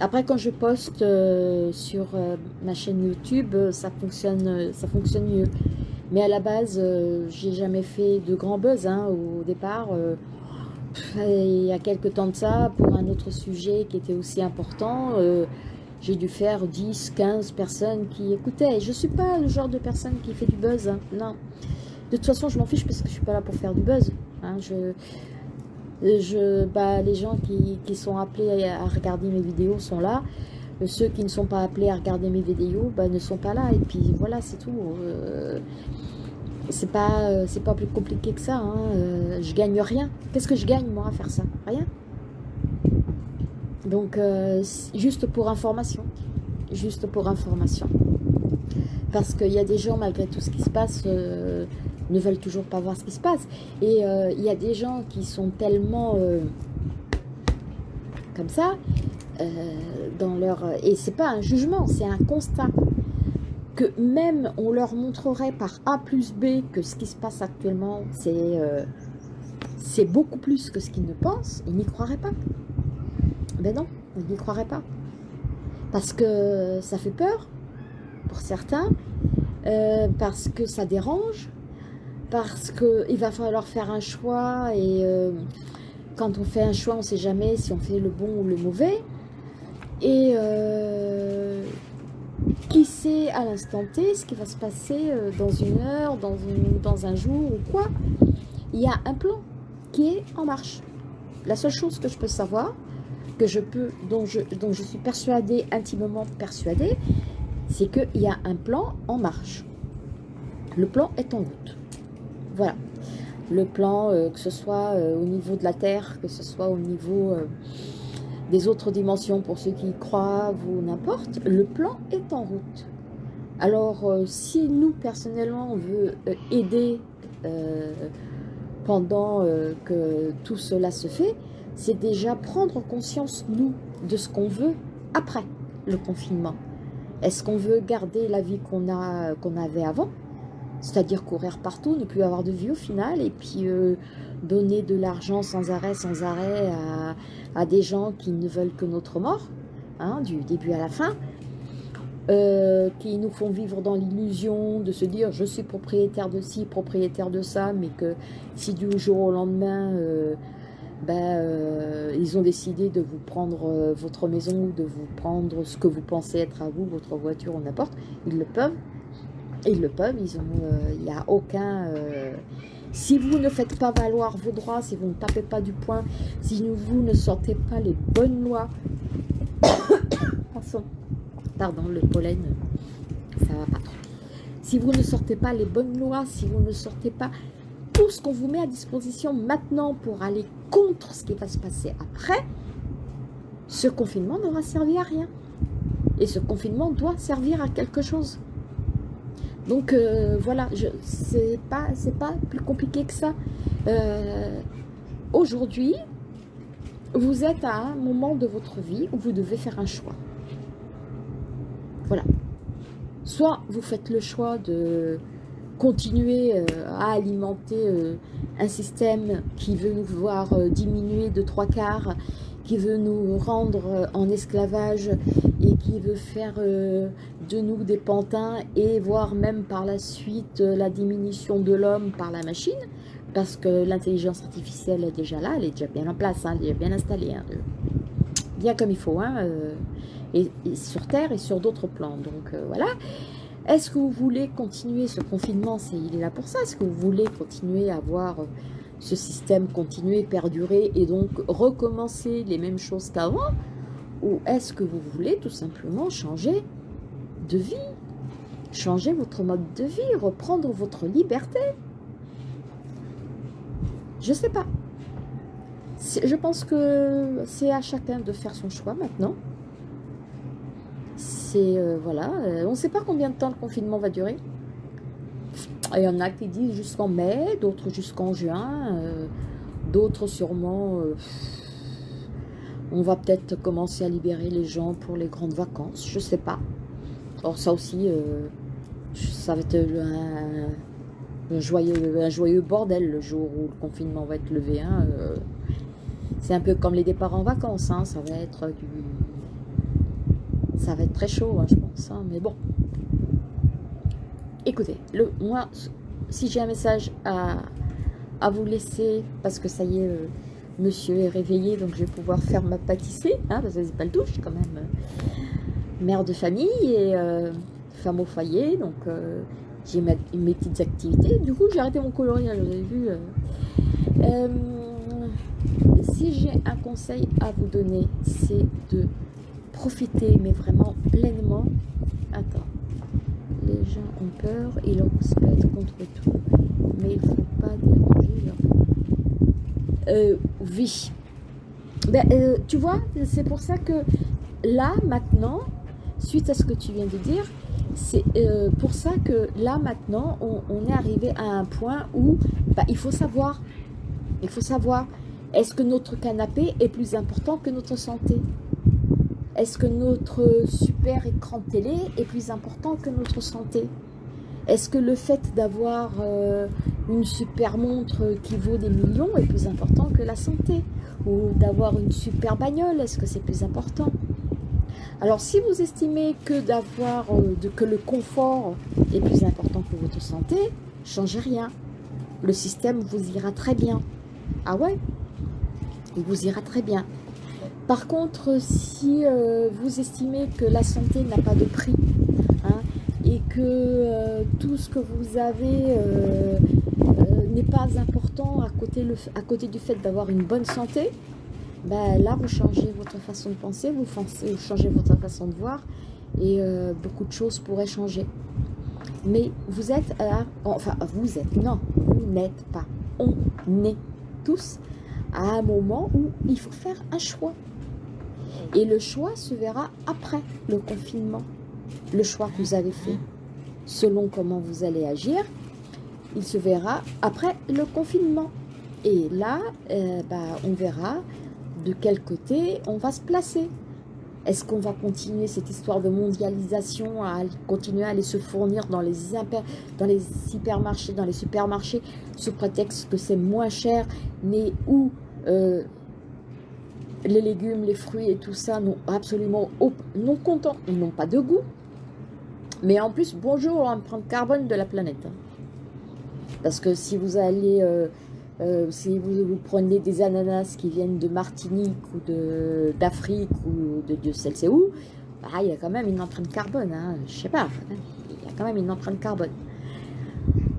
Après, quand je poste sur ma chaîne YouTube, ça fonctionne, ça fonctionne mieux. Mais à la base, j'ai jamais fait de grand buzz hein, au départ. il y a quelques temps de ça, pour un autre sujet qui était aussi important, j'ai dû faire 10, 15 personnes qui écoutaient. je ne suis pas le genre de personne qui fait du buzz, hein. non. De toute façon, je m'en fiche parce que je ne suis pas là pour faire du buzz. Hein. Je, je, bah, les gens qui, sont appelés à regarder mes vidéos sont là. Ceux qui ne sont pas appelés à regarder mes vidéos bah, ne sont pas là. Et puis voilà, c'est tout. Euh, c'est pas, c'est pas plus compliqué que ça. Hein. Euh, je gagne rien. Qu'est-ce que je gagne moi à faire ça? Rien. Donc, euh, juste pour information. Juste pour information. Parce qu'il y a des gens, malgré tout ce qui se passe, euh, ne veulent toujours pas voir ce qui se passe. Et euh, il y a des gens qui sont tellement comme ça, dans leur... Et c'est pas un jugement, c'est un constat. Que même on leur montrerait par A plus B que ce qui se passe actuellement, c'est beaucoup plus que ce qu'ils ne pensent, ils n'y croiraient pas. Ben non, on n'y croirait pas. Parce que ça fait peur, pour certains, euh, parce que ça dérange, parce qu'il va falloir faire un choix, et euh, quand on fait un choix, on ne sait jamais si on fait le bon ou le mauvais. Et euh, qui sait à l'instant T ce qui va se passer dans une heure, dans, dans un jour ou quoi Il y a un plan qui est en marche. La seule chose que je peux savoir, que je peux, dont je, dont je suis persuadée, intimement persuadée, c'est qu'il y a un plan en marche. Le plan est en route. Voilà. Le plan, euh, que ce soit euh, au niveau de la Terre, que ce soit au niveau euh, des autres dimensions pour ceux qui croient ou n'importe, le plan est en route. Alors, si nous, personnellement, on veut aider pendant que tout cela se fait, c'est déjà prendre conscience, nous, de ce qu'on veut après le confinement. Est-ce qu'on veut garder la vie qu'on avait avant C'est-à-dire courir partout, ne plus avoir de vie au final, et puis euh, donner de l'argent sans arrêt, sans arrêt à, des gens qui ne veulent que notre mort, hein, du début à la fin, euh, qui nous font vivre dans l'illusion de se dire je suis propriétaire de ci, propriétaire de ça, mais que si du jour au lendemain... Euh, ben, ils ont décidé de vous prendre votre maison de vous prendre ce que vous pensez être à vous, votre voiture ou n'importe, ils le peuvent. Ils le peuvent, ils ont, euh, il n'y a aucun... si vous ne faites pas valoir vos droits, si vous ne tapez pas du poing, si vous ne sortez pas les bonnes lois, pardon, le pollen, ça va pas trop. Si vous ne sortez pas les bonnes lois, si vous ne sortez pas tout ce qu'on vous met à disposition maintenant pour aller contre ce qui va se passer après, ce confinement n'aura servi à rien. Et ce confinement doit servir à quelque chose. Donc euh, voilà, c'est pas, pas plus compliqué que ça. Euh, aujourd'hui, vous êtes à un moment de votre vie où vous devez faire un choix. Voilà. Soit vous faites le choix de continuer euh, à alimenter un système qui veut nous voir diminuer de trois quarts, qui veut nous rendre en esclavage et qui veut faire de nous des pantins et voir même par la suite la diminution de l'homme par la machine, parce que l'intelligence artificielle est déjà là, elle est déjà bien en place, hein, elle est bien installée, hein, bien comme il faut, hein, et, sur Terre et sur d'autres plans. Donc voilà. Est-ce que vous voulez continuer ce confinement? Il est là pour ça. Est-ce que vous voulez continuer à voir ce système continuer, perdurer et donc recommencer les mêmes choses qu'avant? Ou est-ce que vous voulez tout simplement changer de vie Changer votre mode de vie, reprendre votre liberté Je ne sais pas. Je pense que c'est à chacun de faire son choix maintenant. Euh, voilà, euh, on ne sait pas combien de temps le confinement va durer. Il y en a qui disent jusqu'en mai, d'autres jusqu'en juin, euh, d'autres sûrement... on va peut-être commencer à libérer les gens pour les grandes vacances, je sais pas. Or ça aussi, ça va être un, joyeux, bordel le jour où le confinement va être levé. Hein, c'est un peu comme les départs en vacances, hein, ça va être Ça va être très chaud, hein, je pense. Mais bon. Écoutez, moi, si j'ai un message à, vous laisser, parce que ça y est, euh, monsieur est réveillé, donc je vais pouvoir faire ma pâtisserie, parce que c'est pas le douche quand même. Euh, mère de famille et euh, femme au foyer, donc j'ai mes, petites activités. Du coup, j'ai arrêté mon coloriage, vous avez vu. si j'ai un conseil à vous donner, c'est de profiter, mais vraiment pleinement. Attends les gens ont peur, ils respectent contre tout, mais il ne faut pas déranger leur... Euh, oui. Ben, euh, tu vois, c'est pour ça que là, maintenant, suite à ce que tu viens de dire, c'est euh, pour ça que là, maintenant, on, est arrivé à un point où ben, il faut savoir, il faut savoir, est-ce que notre canapé est plus important que notre santé? Est-ce que notre super écran télé est plus important que notre santé? Est-ce que le fait d'avoir euh, une super montre qui vaut des millions est plus important que la santé? Ou d'avoir une super bagnole, est-ce que c'est plus important? Alors si vous estimez que d'avoir euh, que le confort est plus important que votre santé, changez rien. Le système vous ira très bien. Ah ouais? Vous ira très bien. Par contre, si euh, vous estimez que la santé n'a pas de prix hein, et que euh, tout ce que vous avez n'est pas important à côté du fait d'avoir une bonne santé, ben là, vous changez votre façon de penser, vous, changez votre façon de voir et beaucoup de choses pourraient changer. Mais vous êtes, enfin, vous êtes, non, vous n'êtes pas, on est tous à un moment où il faut faire un choix. Et le choix se verra après le confinement. Le choix que vous avez fait, selon comment vous allez agir, il se verra après le confinement. Et là, euh, bah, on verra de quel côté on va se placer. Est-ce qu'on va continuer cette histoire de mondialisation, à continuer à aller se fournir dans les, dans les hypermarchés, dans les supermarchés, sous prétexte que c'est moins cher, mais où euh, les légumes, les fruits et tout ça n'ont absolument non content, ils n'ont pas de goût. Mais en plus, bonjour l'empreinte carbone de la planète. Parce que si vous allez, euh, euh, si vous, prenez des ananas qui viennent de Martinique ou d'Afrique ou de Dieu sait où, bah, il y a quand même une empreinte carbone. Hein, je sais pas, il y a quand même une empreinte carbone.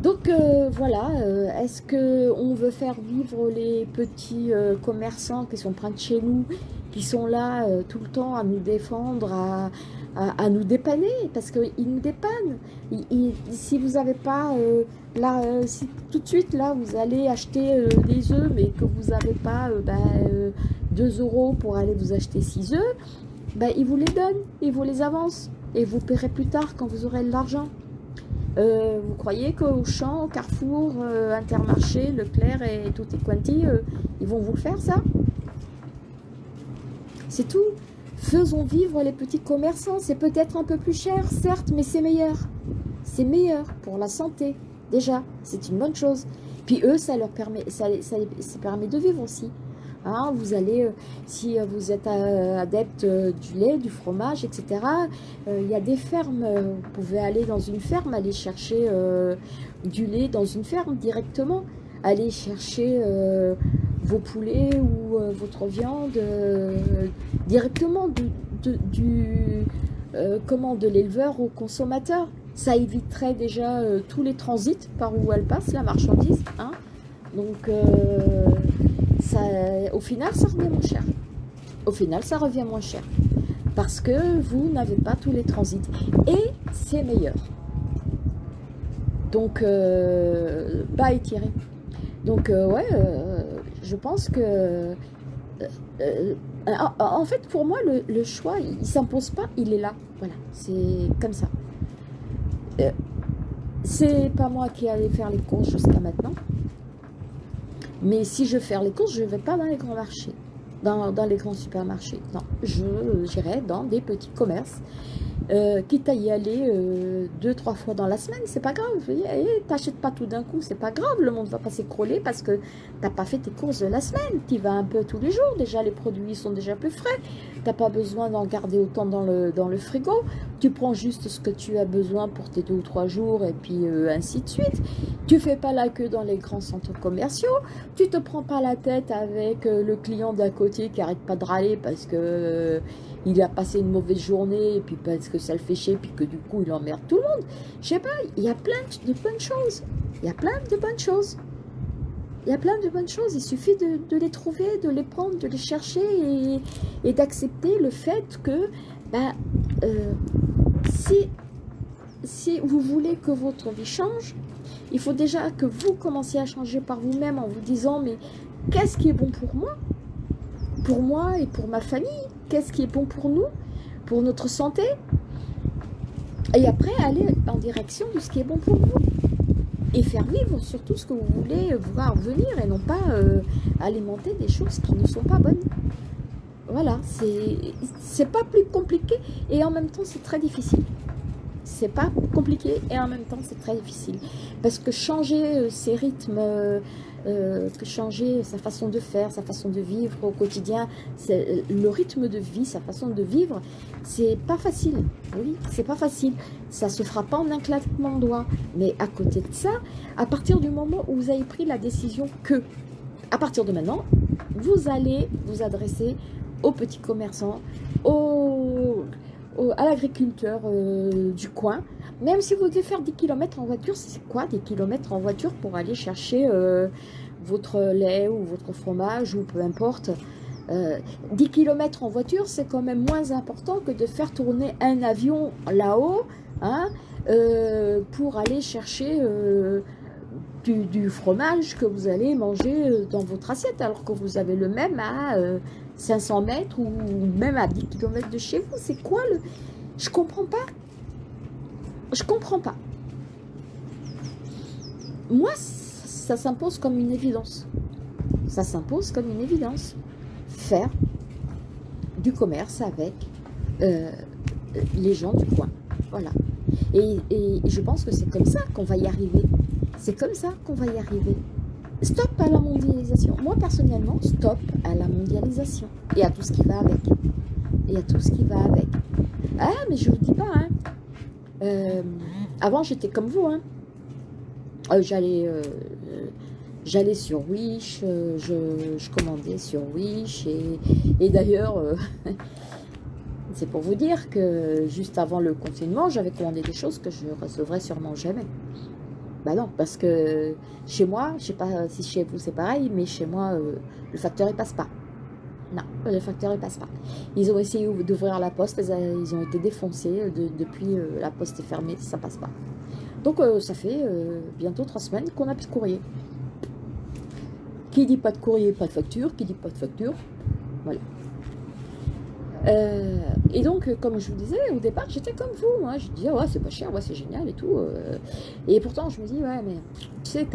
Donc euh, voilà, euh, est-ce qu'on veut faire vivre les petits commerçants qui sont près de chez nous, qui sont là tout le temps à nous défendre, à, nous dépanner, parce qu'ils nous dépannent. si vous n'avez pas, là, si tout de suite, là, vous allez acheter des œufs, mais que vous n'avez pas 2 ben, euros pour aller vous acheter 6 œufs, ben, ils vous les donnent, ils vous les avancent, et vous paierez plus tard quand vous aurez de l'argent. Euh, vous croyez qu'au champ, Carrefour, euh, Intermarché, Leclerc et tout et quanti, euh, ils vont vous le faire ça? C'est tout. Faisons vivre les petits commerçants. C'est peut-être un peu plus cher, certes, mais c'est meilleur. C'est meilleur pour la santé. Déjà, c'est une bonne chose. Puis eux, ça leur permet, ça, ça permet de vivre aussi. Hein, vous allez, euh, si euh, vous êtes euh, adepte du lait, du fromage, etc., il y a des fermes. Vous pouvez aller dans une ferme, aller chercher du lait dans une ferme directement. Aller chercher vos poulets ou votre viande directement du, du comment, de l'éleveur au consommateur. Ça éviterait déjà tous les transits par où elle passe, la marchandise. Hein. Donc, au final, ça revient moins cher. Au final, ça revient moins cher. Parce que vous n'avez pas tous les transits. Et c'est meilleur. Donc, euh, bas étiré. Donc, euh, ouais, euh, je pense que... en fait, pour moi, le, choix, il ne s'impose pas, il est là. Voilà, c'est comme ça. C'est pas moi qui allais faire les courses jusqu'à maintenant. Mais si je faire les courses, je ne vais pas dans les grands marchés, dans, les grands supermarchés. Non, j'irai dans des petits commerces euh, quitte à y aller euh, deux, trois fois dans la semaine, c'est pas grave. T'achètes pas tout d'un coup, c'est pas grave. Le monde va pas s'écrouler parce que t'as pas fait tes courses de la semaine. Tu vas un peu tous les jours. Déjà, les produits sont déjà plus frais. T'as pas besoin d'en garder autant dans le, dans le frigo. Tu prends juste ce que tu as besoin pour tes deux ou trois jours et puis euh, ainsi de suite. Tu fais pas la queue dans les grands centres commerciaux. Tu te prends pas la tête avec le client d'à côté qui arrête pas de râler parce que il a passé une mauvaise journée, et puis parce que ça le fait chier, puis que du coup il emmerde tout le monde. Je sais pas, il y a plein de bonnes choses. Il y a plein de bonnes choses. Il y a plein de bonnes choses. Il suffit de, les trouver, de les prendre, de les chercher et, d'accepter le fait que bah, euh, si, si vous voulez que votre vie change, il faut déjà que vous commenciez à changer par vous-même en vous disant mais qu'est-ce qui est bon pour moi? Pour moi et pour ma famille qu'est-ce qui est bon pour nous, pour notre santé, et après aller en direction de ce qui est bon pour vous. Et faire vivre surtout ce que vous voulez voir venir et non pas euh, alimenter des choses qui ne sont pas bonnes. Voilà, c'est pas plus compliqué et en même temps c'est très difficile. C'est pas compliqué et en même temps c'est très difficile. Parce que changer euh, ces rythmes euh, changer sa façon de faire, sa façon de vivre au quotidien, euh, le rythme de vie, sa façon de vivre, c'est pas facile. Oui, c'est pas facile. Ça se fera pas en un claquement de doigts. Mais à côté de ça, à partir du moment où vous avez pris la décision que, à partir de maintenant, vous allez vous adresser aux petits commerçants, aux, à l'agriculteur euh, du coin, même si vous devez faire 10 km en voiture, c'est quoi des kilomètres en voiture pour aller chercher euh, votre lait ou votre fromage ou peu importe? 10 euh, km en voiture, c'est quand même moins important que de faire tourner un avion là-haut hein, euh, pour aller chercher du, fromage que vous allez manger dans votre assiette alors que vous avez le même à 500 mètres ou même à 10 km de chez vous. C'est quoi le... Je comprends pas. Je comprends pas. Moi, ça s'impose comme une évidence. Ça s'impose comme une évidence. Faire du commerce avec euh, les gens du coin. Voilà. Et, je pense que c'est comme ça qu'on va y arriver. C'est comme ça qu'on va y arriver. Stop à la mondialisation. Moi, personnellement, stop à la mondialisation. Et à tout ce qui va avec. Et à tout ce qui va avec. Ah, mais je vous dis pas, hein. Euh, avant, j'étais comme vous. Hein. Euh, j'allais euh, j'allais sur Wish, je, commandais sur Wish. Et, d'ailleurs, c'est pour vous dire que juste avant le confinement, j'avais commandé des choses que je recevrais sûrement jamais. Bah non, parce que chez moi, je sais pas si chez vous c'est pareil, mais chez moi, le facteur il passe pas. Non, le facteur ne passe pas. Ils ont essayé d'ouvrir la poste, ils ont été défoncés depuis euh, la poste est fermée, ça passe pas. Donc euh, ça fait euh, bientôt trois semaines qu'on n'a plus de courrier. Qui dit pas de courrier, pas de facture. Qui dit pas de facture, voilà. Et donc, comme je vous disais, au départ, j'étais comme vous. Je disais, ouais, c'est pas cher, ouais, c'est génial et tout. et pourtant, je me dis, ouais, mais tu sais,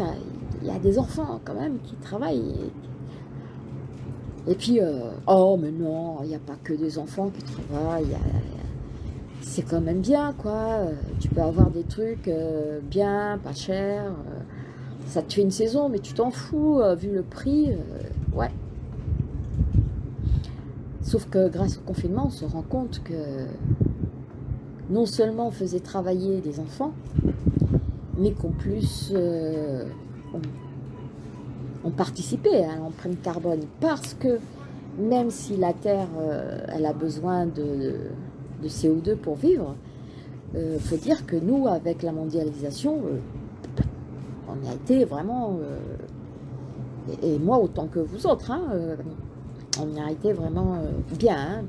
il y a des enfants quand même qui travaillent, et puis, euh, oh, mais non, il n'y a pas que des enfants qui travaillent. C'est quand même bien, quoi. Tu peux avoir des trucs euh, bien, pas cher. ça te fait une saison, mais tu t'en fous, euh, vu le prix. ouais. Sauf que grâce au confinement, on se rend compte que non seulement on faisait travailler des enfants, mais qu'en plus, ont participé à l'empreinte carbone. Parce que même si la Terre euh, elle a besoin de, CO2 pour vivre, il euh, faut dire que nous, avec la mondialisation, euh, on a été vraiment, et, moi autant que vous autres, hein, on a été vraiment bien, hein,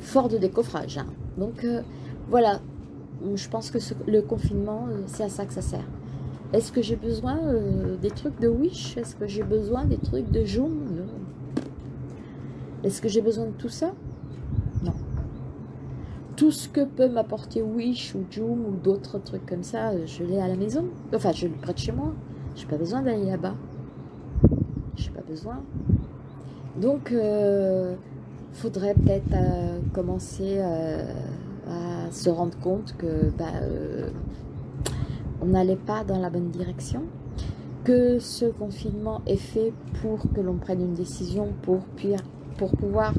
fort de décoffrage. Hein. Donc voilà, je pense que le confinement, c'est à ça que ça sert. Est-ce que j'ai besoin euh, des trucs de Wish? Est-ce que j'ai besoin des trucs de Joom. Est-ce que j'ai besoin de tout ça? Non. Tout ce que peut m'apporter Wish ou Joom ou d'autres trucs comme ça, euh, je l'ai à la maison. Enfin, je le prête chez moi. J'ai pas besoin d'aller là-bas. J'ai pas besoin. Donc, euh, faudrait peut-être commencer à se rendre compte que bah, on n'allait pas dans la bonne direction, que ce confinement est fait pour que l'on prenne une décision pour, pour pouvoir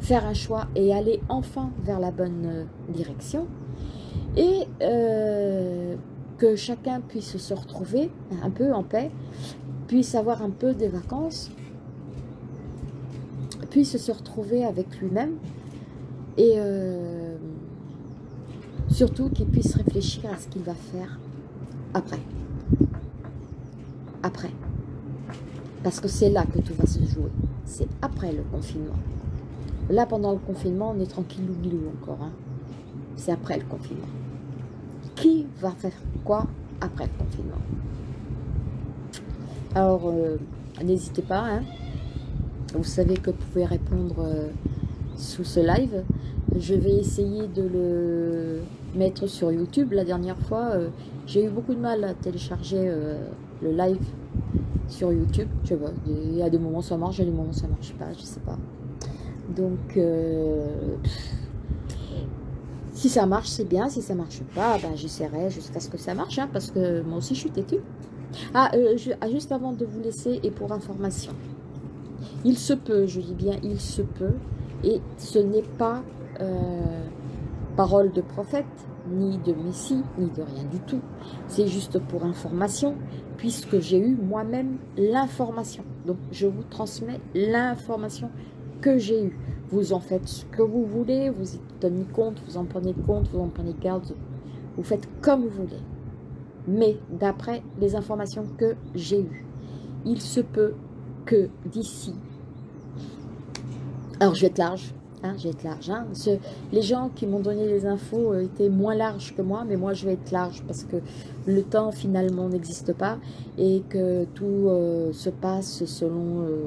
faire un choix et aller enfin vers la bonne euh, direction. Et euh, que chacun puisse se retrouver un peu en paix, puisse avoir un peu des vacances, puisse se retrouver avec lui-même et euh, surtout qu'il puisse réfléchir à ce qu'il va faire après. Après. Parce que c'est là que tout va se jouer. C'est après le confinement. Là, pendant le confinement, on est tranquille ou encore. Hein. C'est après le confinement. Qui va faire quoi après le confinement? Alors, euh, n'hésitez pas. Hein. Vous savez que vous pouvez répondre euh, sous ce live. Je vais essayer de le mettre sur YouTube. La dernière fois, euh, j'ai eu beaucoup de mal à télécharger le live sur YouTube. Sais pas, il y a des moments ça marche, il y a des moments ça marche pas, je sais pas. Donc, euh, si ça marche, c'est bien. Si ça marche pas, ben, j'essaierai jusqu'à ce que ça marche, hein, parce que moi aussi, je suis têtue. Ah, euh, ah, juste avant de vous laisser, et pour information, il se peut, je dis bien, il se peut, et ce n'est pas euh, parole de prophète, ni de Messie, ni de rien du tout. C'est juste pour information, puisque j'ai eu moi-même l'information. Donc, je vous transmets l'information que j'ai eu. Vous en faites ce que vous voulez, vous y tenez compte, vous en prenez compte, vous en prenez garde, vous faites comme vous voulez. Mais d'après les informations que j'ai eues, il se peut que d'ici, alors je vais être large, hein, je vais être large, hein, les gens qui m'ont donné les infos euh, étaient moins larges que moi, mais moi je vais être large parce que le temps finalement n'existe pas et que tout euh, se passe selon... Euh,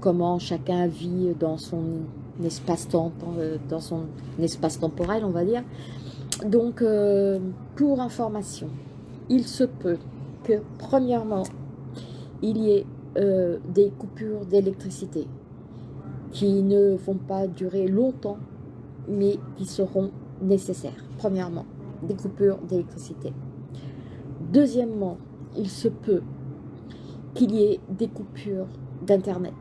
comment chacun vit dans son espace-temps, dans son espace temporel, on va dire. Donc, pour information, il se peut que, premièrement, il y ait euh, des coupures d'électricité qui ne vont pas durer longtemps, mais qui seront nécessaires. Premièrement, des coupures d'électricité. Deuxièmement, il se peut qu'il y ait des coupures d'Internet.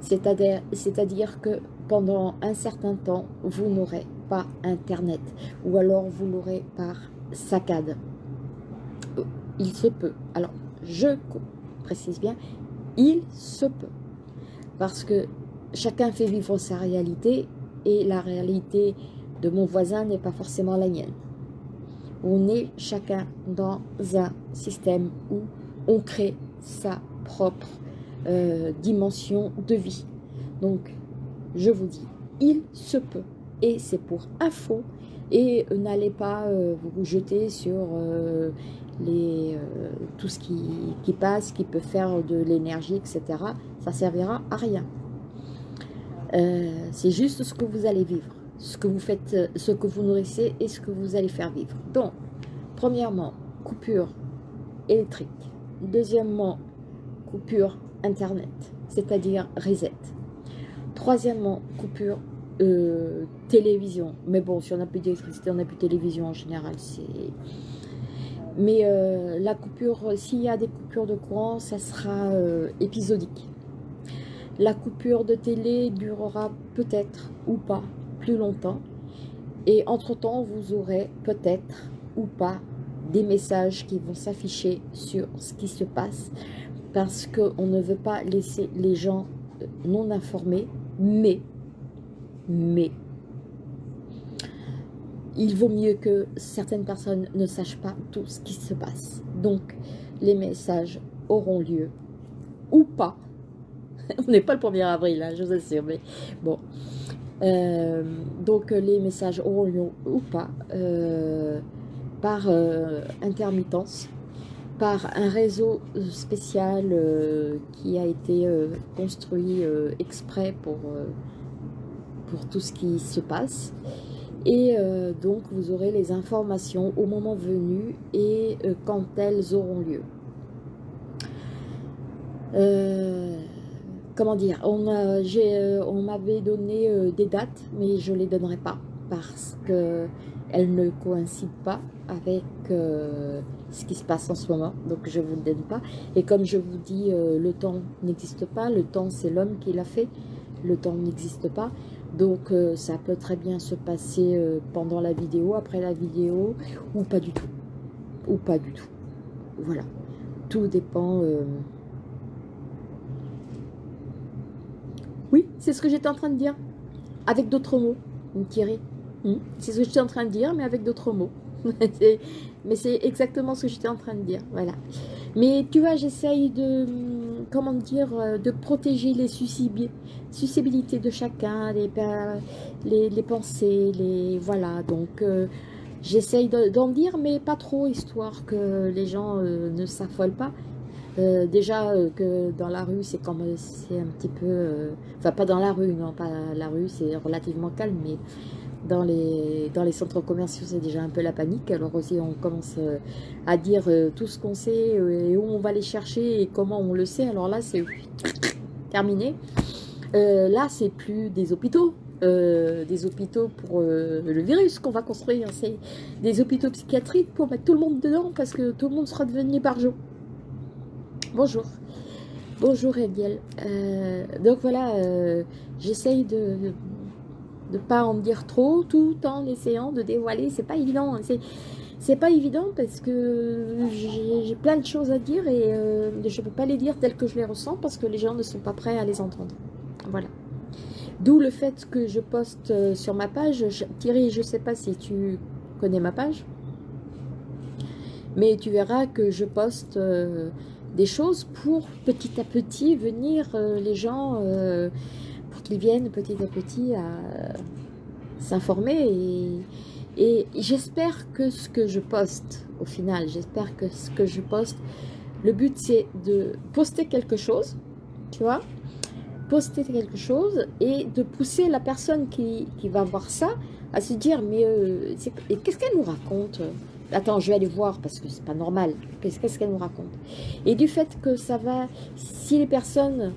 C'est-à-dire que pendant un certain temps, vous n'aurez pas Internet ou alors vous l'aurez par saccade. Il se peut. Alors, je précise bien, il se peut. Parce que chacun fait vivre sa réalité et la réalité de mon voisin n'est pas forcément la mienne. On est chacun dans un système où on crée sa propre euh, dimension de vie. Donc, je vous dis, il se peut. Et c'est pour info. Et n'allez pas euh, vous jeter sur euh, les, tout ce qui, passe, qui peut faire de l'énergie, etc. Ça servira à rien. c'est juste ce que vous allez vivre. Ce que vous faites, ce que vous nourrissez et ce que vous allez faire vivre. Donc, premièrement, coupure électrique. Deuxièmement, coupure Internet, c'est-à-dire reset. Troisièmement, coupure euh, télévision. Mais bon, si on n'a plus d'électricité, on n'a plus de télévision en général. Mais euh, la coupure, s'il y a des coupures de courant, ça sera euh, épisodique. La coupure de télé durera peut-être ou pas plus longtemps. Et entre-temps, vous aurez peut-être ou pas des messages qui vont s'afficher sur ce qui se passe parce qu'on ne veut pas laisser les gens euh, non informés, mais, mais, il vaut mieux que certaines personnes ne sachent pas tout ce qui se passe. Donc, les messages auront lieu, ou pas. On n'est pas le 1er avril, hein, je vous assure, mais bon. Euh, donc, les messages auront lieu ou pas, euh, par intermittence par un réseau spécial euh, qui a été euh, construit euh, exprès pour tout ce qui se passe. Et donc, vous aurez les informations au moment venu et quand elles auront lieu. comment dire, on, m'avait donné des dates, mais je ne les donnerai pas parce qu'elles ne coïncident pas avec ce qui se passe en ce moment, donc je ne vous donne pas. Et comme je vous dis, le temps n'existe pas, le temps c'est l'homme qui l'a fait, le temps n'existe pas. Donc ça peut très bien se passer pendant la vidéo, après la vidéo, ou pas du tout. Ou pas du tout. Voilà. Tout dépend... Oui, c'est ce que j'étais en train de dire. Avec d'autres mots, Thierry. C'est ce que j'étais en train de dire, mais avec d'autres mots. mais c'est exactement ce que j'étais en train de dire. Voilà. Mais tu vois, j'essaye de, comment dire, euh, de protéger les susceptibilités de chacun, les, les, pensées, les, voilà. Donc, euh, j'essaye d'en dire, mais pas trop, histoire que les gens euh, ne s'affolent pas. déjà que dans la rue, c'est comme c'est un petit peu... enfin, pas dans la rue, non, pas la rue, c'est relativement calme, dans les, dans les centres commerciaux, c'est déjà un peu la panique. Alors aussi, on commence euh, à dire euh, tout ce qu'on sait euh, et où on va les chercher et comment on le sait. Alors là, c'est terminé. là, c'est plus des hôpitaux. des hôpitaux pour le virus qu'on va construire. C'est des hôpitaux psychiatriques pour mettre tout le monde dedans parce que tout le monde sera devenu barjo. Bonjour. Bonjour Egiel. donc voilà, j'essaye de, de pas en dire trop tout en essayant de dévoiler. C'est pas évident. Hein. C'est pas évident parce que j'ai plein de choses à dire et euh, je ne peux pas les dire telles que je les ressens parce que les gens ne sont pas prêts à les entendre. Voilà. D'où le fait que je poste euh, sur ma page. Thierry, je ne sais pas si tu connais ma page, mais tu verras que je poste euh, des choses pour petit à petit venir les gens qu'ils viennent petit à petit à s'informer et, j'espère que ce que je poste au final, j'espère que ce que je poste, le but c'est de poster quelque chose, tu vois, poster quelque chose et de pousser la personne qui, va voir ça à se dire mais euh, qu'est-ce qu'elle nous raconte? Attends, je vais aller voir parce que c'est pas normal. Qu'est-ce qu'elle nous raconte? Et du fait que ça va, si les personnes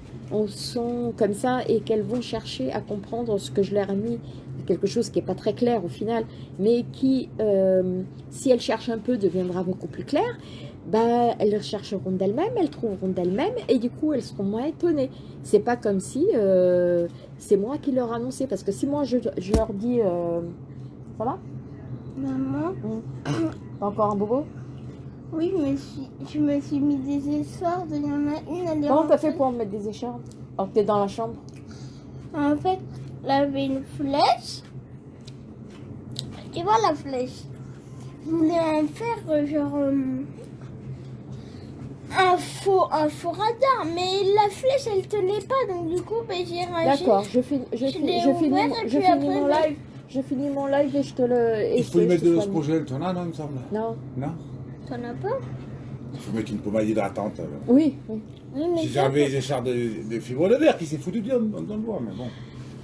sont comme ça et qu'elles vont chercher à comprendre ce que je leur ai mis, quelque chose qui n'est pas très clair au final, mais qui, euh, si elles cherchent un peu, deviendra beaucoup plus clair, bah, elles rechercheront d'elles-mêmes, elles trouveront d'elles-mêmes, et du coup, elles seront moins étonnées. C'est pas comme si euh, c'est moi qui leur annonçais, parce que si moi, je, leur dis... Euh, ça va? Maman? Mmh. T'as encore un bobo? Oui, mais je me suis mis des écharpes. Il y en a une, elle est Comment t'as fait pour me mettre des écharpes Alors que t'es dans la chambre En fait, là, avait une flèche. Tu vois la flèche? Je voulais en faire euh, genre euh, un faux, un faux radar, mais la flèche elle tenait pas, donc du coup ben, j'ai rangé. D'accord, je, finis, je, je, finis, je finis mon ben, live. Je finis mon live et je te le. Il faut mettre de l'osprogel, tu en as, non, il me semble Non. Non? T'en as pas? Il faut mettre une pommade hydratante. Oui, oui. Si j'avais les écharpes de, de, fibre de verre qui s'est foutu dans, dans, le bois, mais bon.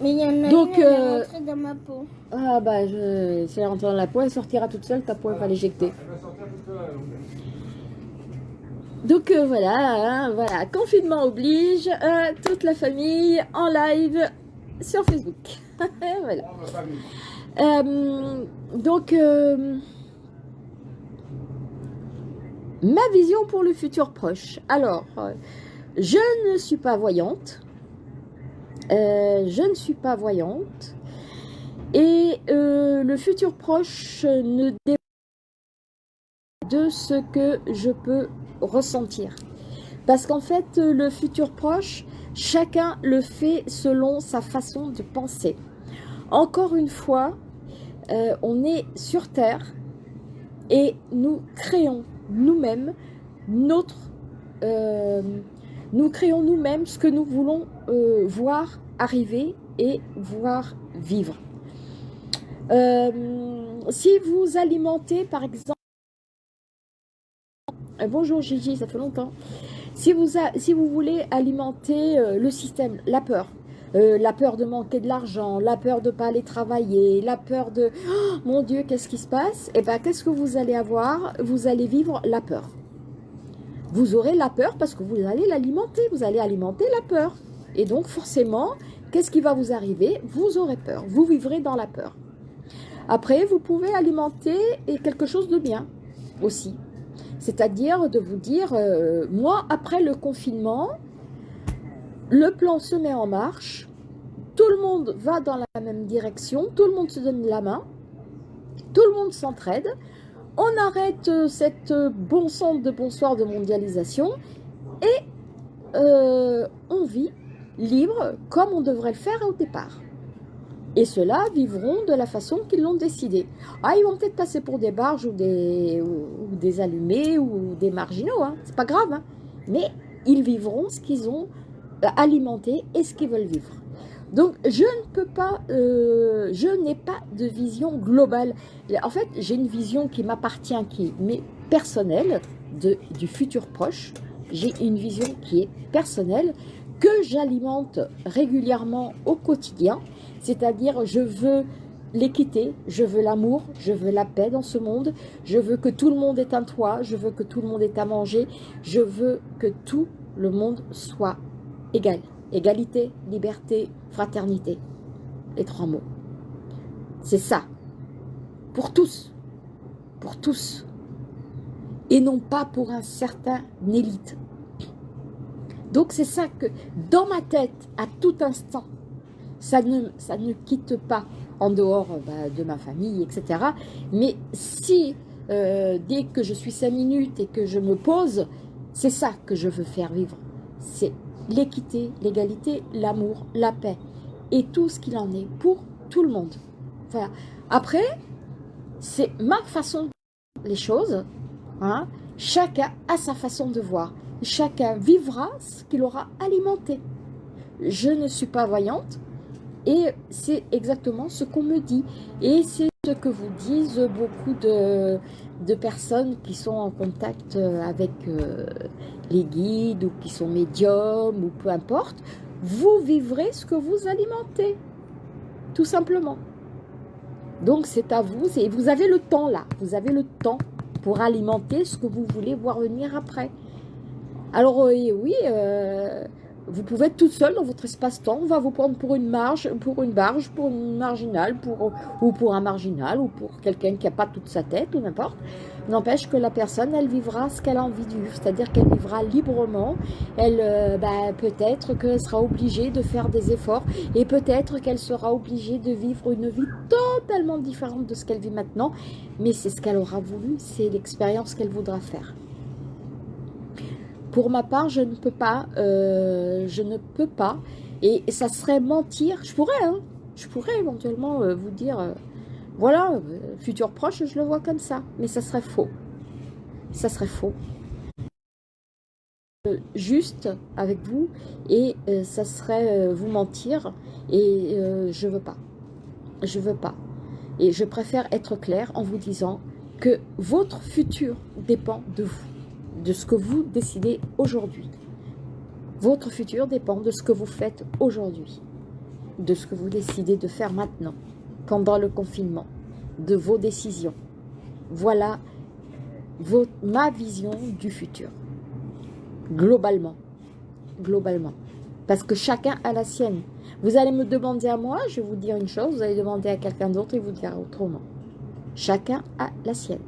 Mais il y en a Donc, une, euh... est dans ma peau. Ah bah, je... si elle rentre dans la peau, elle sortira toute seule, ta peau, elle va l'éjecter. Elle va sortir toute seule. Donc euh, voilà, hein, voilà, confinement oblige, euh, toute la famille en live sur Facebook. voilà. Euh, donc, euh, ma vision pour le futur proche. Alors, euh, je ne suis pas voyante. Euh, je ne suis pas voyante. Et euh, le futur proche ne dépend de ce que je peux ressentir. Parce qu'en fait, le futur proche, chacun le fait selon sa façon de penser. Encore une fois, on est sur Terre et nous créons nous-mêmes notre... Euh, nous créons nous-mêmes ce que nous voulons euh, voir arriver et voir vivre. Euh, si vous alimentez, par exemple... bonjour Gigi, ça fait longtemps. Si vous, si vous voulez alimenter le système, la peur, la peur de manquer de l'argent, la peur de ne pas aller travailler, la peur de oh, mon Dieu, qu'est-ce qui se passe? Eh bien, qu'est-ce que vous allez avoir? Vous allez vivre la peur. Vous aurez la peur parce que vous allez l'alimenter, vous allez alimenter la peur. Et donc, forcément, qu'est-ce qui va vous arriver? Vous aurez peur. Vous vivrez dans la peur. Après, vous pouvez alimenter quelque chose de bien aussi. C'est-à-dire de vous dire, euh, moi, après le confinement, le plan se met en marche, tout le monde va dans la même direction, tout le monde se donne la main, tout le monde s'entraide, on arrête euh, cette euh, bon sens de bonsoir de mondialisation et on vit libre comme on devrait le faire au départ. Et ceux-là vivront de la façon qu'ils l'ont décidé. Ah, ils vont peut-être passer pour des barges ou des, ou, des allumés ou des marginaux, hein. c'est pas grave. Hein. Mais ils vivront ce qu'ils ont euh, alimenté et ce qu'ils veulent vivre. Donc, je ne peux pas, euh, je n'ai pas de vision globale. En fait, j'ai une vision qui m'appartient, qui est personnelle, de, du futur proche. J'ai une vision qui est personnelle, que j'alimente régulièrement au quotidien c'est-à-dire, je veux l'équité, je veux l'amour, je veux la paix dans ce monde, je veux que tout le monde ait un toit, je veux que tout le monde ait à manger, je veux que tout le monde soit égal. Égalité, liberté, fraternité. Les trois mots. C'est ça. Pour tous. Pour tous. Et non pas pour un certain élite. Donc c'est ça que, dans ma tête, à tout instant, ça ne, ça ne quitte pas en dehors bah, de ma famille, etc. Mais si, euh, dès que je suis cinq minutes et que je me pose, c'est ça que je veux faire vivre. C'est l'équité, l'égalité, l'amour, la paix et tout ce qu'il en est pour tout le monde. Enfin, après, c'est ma façon de les choses. Hein. Chacun a sa façon de voir. Chacun vivra ce qu'il aura alimenté. Je ne suis pas voyante, et c'est exactement ce qu'on me dit. Et c'est ce que vous disent beaucoup de, personnes qui sont en contact euh, avec euh, les guides ou qui sont médiums ou peu importe. Vous vivrez ce que vous alimentez, tout simplement. Donc c'est à vous, et vous avez le temps là, vous avez le temps pour alimenter ce que vous voulez voir venir après. Alors euh, oui, vous pouvez être toute seule dans votre espace-temps, on va vous prendre pour une marge, pour une barge, pour une marginale, pour, ou pour un marginal, ou pour quelqu'un qui n'a pas toute sa tête, ou n'importe. N'empêche que la personne, elle vivra ce qu'elle a envie de vivre, c'est-à-dire qu'elle vivra librement. Elle, euh, bah, peut-être qu'elle sera obligée de faire des efforts, et peut-être qu'elle sera obligée de vivre une vie totalement différente de ce qu'elle vit maintenant, mais c'est ce qu'elle aura voulu, c'est l'expérience qu'elle voudra faire. Pour ma part, je ne peux pas, euh, je ne peux pas, et ça serait mentir, je pourrais, hein, je pourrais éventuellement euh, vous dire, euh, voilà, futur proche, je le vois comme ça, mais ça serait faux, ça serait faux. Juste avec vous, et ça serait vous mentir, et je veux pas, je veux pas. Et je préfère être clair en vous disant que votre futur dépend de vous de ce que vous décidez aujourd'hui. Votre futur dépend de ce que vous faites aujourd'hui, de ce que vous décidez de faire maintenant, pendant le confinement, de vos décisions. Voilà ma vision du futur, globalement, globalement. Parce que chacun a la sienne. Vous allez me demander à moi, je vais vous dire une chose, vous allez demander à quelqu'un d'autre et vous dire autrement. Chacun a la sienne.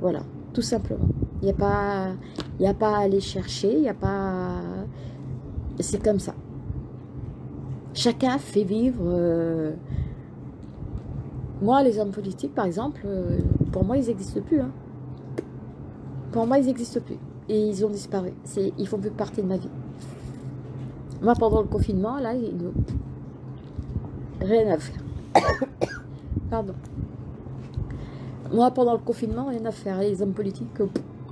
Voilà, tout simplement. Il n'y a, pas, a pas à aller chercher, il n'y a pas... C'est comme ça. Chacun fait vivre... Euh, moi, les hommes politiques, par exemple, euh, pour moi, ils n'existent plus. Hein. Pour moi, ils n'existent plus. Et ils ont disparu. Ils font plus partie de ma vie. Moi, pendant le confinement, là, rien à faire. Pardon. Moi, pendant le confinement, rien à faire. Les hommes politiques,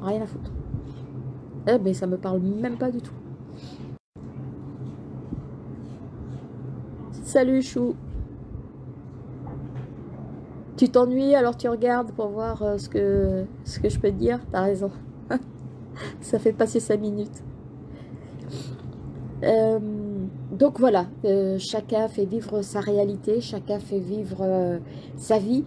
Rien à foutre. Eh ben, ça me parle même pas du tout. Salut Chou. Tu t'ennuies, alors tu regardes pour voir euh, ce, que, ce que je peux te dire. T'as raison. ça fait passer 5 minutes. Euh, donc voilà, euh, chacun fait vivre sa réalité, chacun fait vivre sa vie.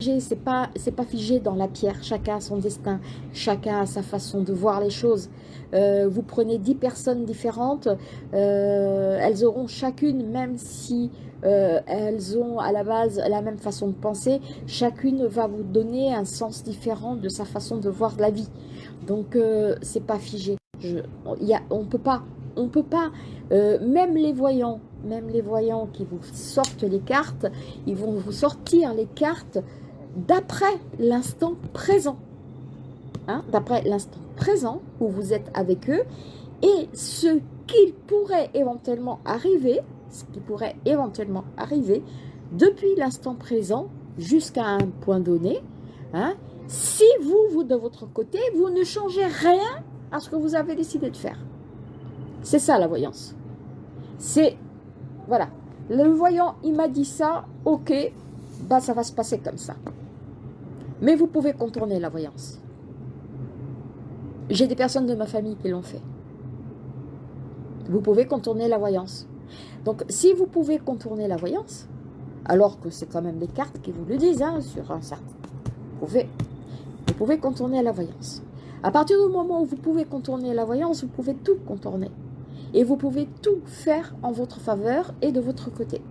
C'est pas c'est pas figé dans la pierre. Chacun a son destin, chacun a sa façon de voir les choses. Euh, vous prenez dix personnes différentes, euh, elles auront chacune, même si euh, elles ont à la base la même façon de penser, chacune va vous donner un sens différent de sa façon de voir la vie. Donc c'est pas figé. On peut pas, on peut pas. même les voyants, même les voyants qui vous sortent les cartes, ils vont vous sortir les cartes d'après l'instant présent. Hein, d'après l'instant présent où vous êtes avec eux et ce qu'il pourrait éventuellement arriver, ce qui pourrait éventuellement arriver depuis l'instant présent jusqu'à un point donné, hein, si vous, vous de votre côté, vous ne changez rien à ce que vous avez décidé de faire. C'est ça la voyance. C'est, voilà, le voyant, il m'a dit ça, ok, bah ça va se passer comme ça. Mais vous pouvez contourner la voyance. J'ai des personnes de ma famille qui l'ont fait. Vous pouvez contourner la voyance. Donc, si vous pouvez contourner la voyance, alors que c'est quand même des cartes qui vous le disent, hein, sur un certain... Vous pouvez, vous pouvez contourner la voyance. À partir du moment où vous pouvez contourner la voyance, vous pouvez tout contourner. Et vous pouvez tout faire en votre faveur et de votre côté.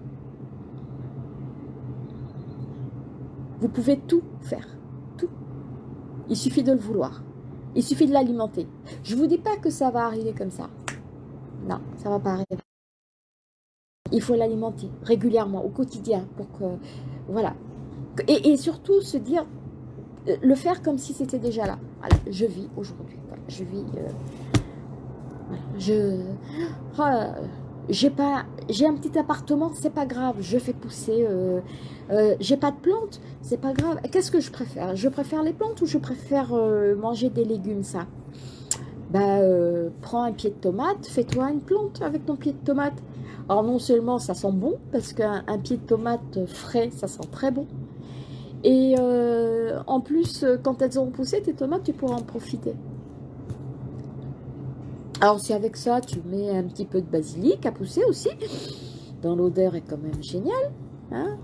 Vous pouvez tout faire. Il suffit de le vouloir. Il suffit de l'alimenter. Je ne vous dis pas que ça va arriver comme ça. Non, ça ne va pas arriver. Il faut l'alimenter régulièrement, au quotidien, pour que... Voilà. Et, surtout se dire, euh, le faire comme si c'était déjà là. Voilà, je vis aujourd'hui. je vis... Euh, je... Oh, j'ai pas j'ai un petit appartement c'est pas grave je fais pousser euh, euh, j'ai pas de plantes c'est pas grave. Qu'est-ce que je préfère? Je préfère les plantes ou je préfère euh, manger des légumes ça? Bah prends un pied de tomate fais-toi une plante avec ton pied de tomate. Alors non seulement ça sent bon parce qu'un pied de tomate frais ça sent très bon. Et en plus quand elles auront poussé tes tomates tu pourras en profiter alors si avec ça, tu mets un petit peu de basilic à pousser aussi, dans l'odeur est quand même génial. Hein.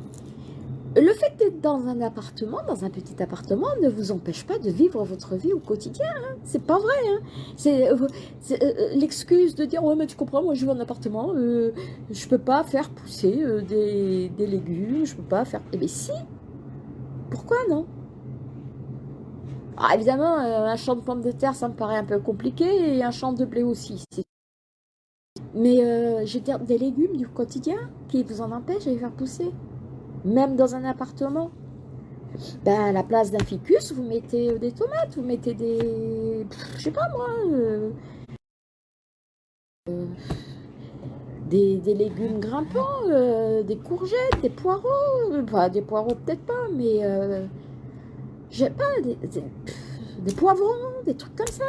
le fait d'être dans un appartement, dans un petit appartement, ne vous empêche pas de vivre votre vie au quotidien. Hein. C'est pas vrai. Hein. C'est euh, euh, l'excuse de dire ouais mais tu comprends, moi je vis en appartement, euh, je peux pas faire pousser des, des, légumes, je peux pas faire. Eh bien si. Pourquoi non? Ah, évidemment, euh, un champ de pommes de terre, ça me paraît un peu compliqué, et un champ de blé aussi. Mais euh, j'ai des légumes du quotidien qui vous en empêchent de les faire pousser. Même dans un appartement. Ben, à la place d'un ficus, vous mettez euh, des tomates, vous mettez des... Je sais pas moi... des, légumes grimpants, des courgettes, des poireaux. Enfin, des poireaux peut-être pas, mais j'ai pas des, poivrons, des trucs comme ça.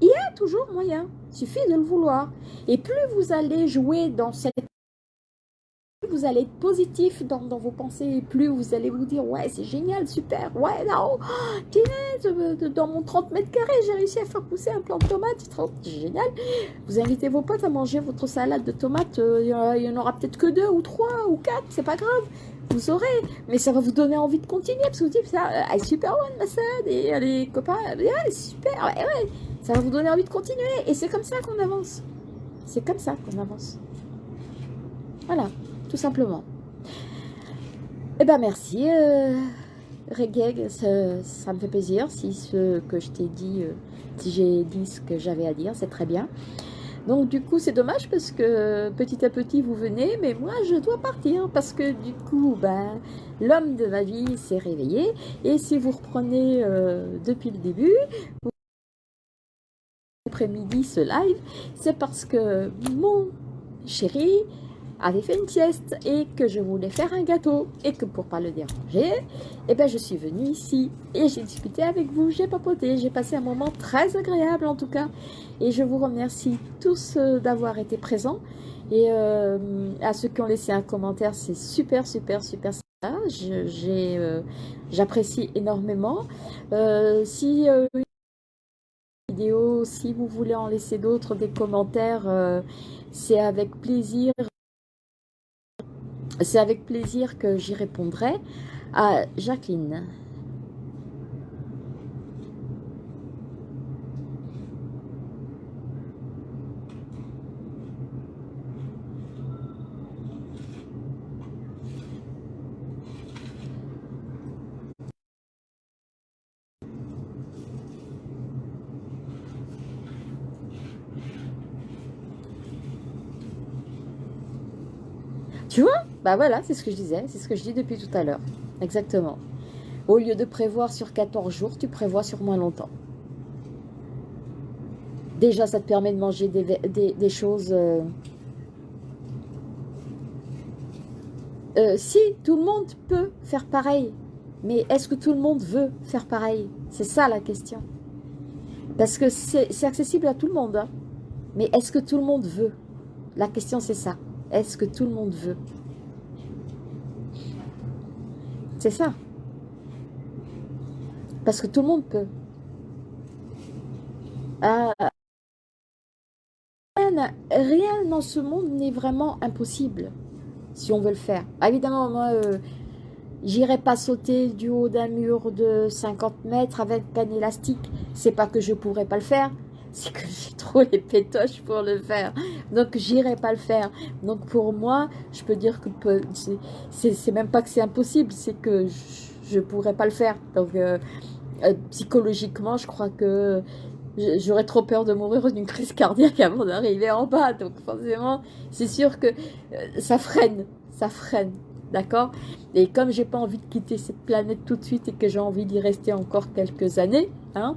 Il y a toujours moyen. Il suffit de le vouloir. Et plus vous allez jouer dans cette vous allez être positif dans, vos pensées, plus vous allez vous dire ouais c'est génial, super, ouais non, oh, dans mon 30 mètres carrés j'ai réussi à faire pousser un plant de tomates, c'est génial. Vous invitez vos potes à manger votre salade de tomates, euh, il y en aura peut-être que deux ou trois ou quatre, c'est pas grave vous aurez, mais ça va vous donner envie de continuer, parce que vous dites, ça, elle est super bonne ma et les copains, elle est super, ouais, ouais, ça va vous donner envie de continuer, et c'est comme ça qu'on avance. C'est comme ça qu'on avance. Voilà, tout simplement. Eh ben merci, euh, ça, me fait plaisir, si ce que je t'ai dit, euh, si j'ai dit ce que j'avais à dire, c'est très bien. Donc du coup c'est dommage parce que petit à petit vous venez, mais moi je dois partir parce que du coup ben, l'homme de ma vie s'est réveillé et si vous reprenez euh, depuis le début, après-midi ce live, c'est parce que mon chéri avait fait une sieste et que je voulais faire un gâteau et que pour pas le déranger, eh ben je suis venue ici et j'ai discuté avec vous, j'ai papoté, j'ai passé un moment très agréable en tout cas et je vous remercie tous euh, d'avoir été présents et euh, à ceux qui ont laissé un commentaire, c'est super super super sympa, euh, j'apprécie énormément. si si vous voulez en laisser d'autres, des commentaires, c'est avec plaisir c'est avec plaisir que j'y répondrai. Ah, Jacqueline. Tu vois Bah voilà, c'est ce que je disais, c'est ce que je dis depuis tout à l'heure. Exactement. Au lieu de prévoir sur 14 jours, tu prévois sur moins longtemps. Déjà, ça te permet de manger des, choses... Euh, euh, si, tout le monde peut faire pareil. Mais est-ce que tout le monde veut faire pareil? C'est ça la question. Parce que c'est accessible à tout le monde. Hein. Mais est-ce que tout le monde veut? La question, c'est ça. Est-ce que tout le monde veut? C'est ça. Parce que tout le monde peut. Ah, rien, dans ce monde n'est vraiment impossible si on veut le faire. Ah, évidemment, moi, euh, j'irai pas sauter du haut d'un mur de 50 mètres avec un élastique. C'est pas que je pourrais pas le faire, c'est que j'ai trop les pétoches pour le faire. Donc, j'irai pas le faire. Donc, pour moi, je peux dire que c'est même pas que c'est impossible, c'est que je, ne pourrais pas le faire. Donc, euh, euh, psychologiquement, je crois que j'aurais trop peur de mourir d'une crise cardiaque avant d'arriver en bas. Donc, forcément, c'est sûr que euh, ça freine. Ça freine. D'accord? Et comme j'ai pas envie de quitter cette planète tout de suite et que j'ai envie d'y rester encore quelques années, hein,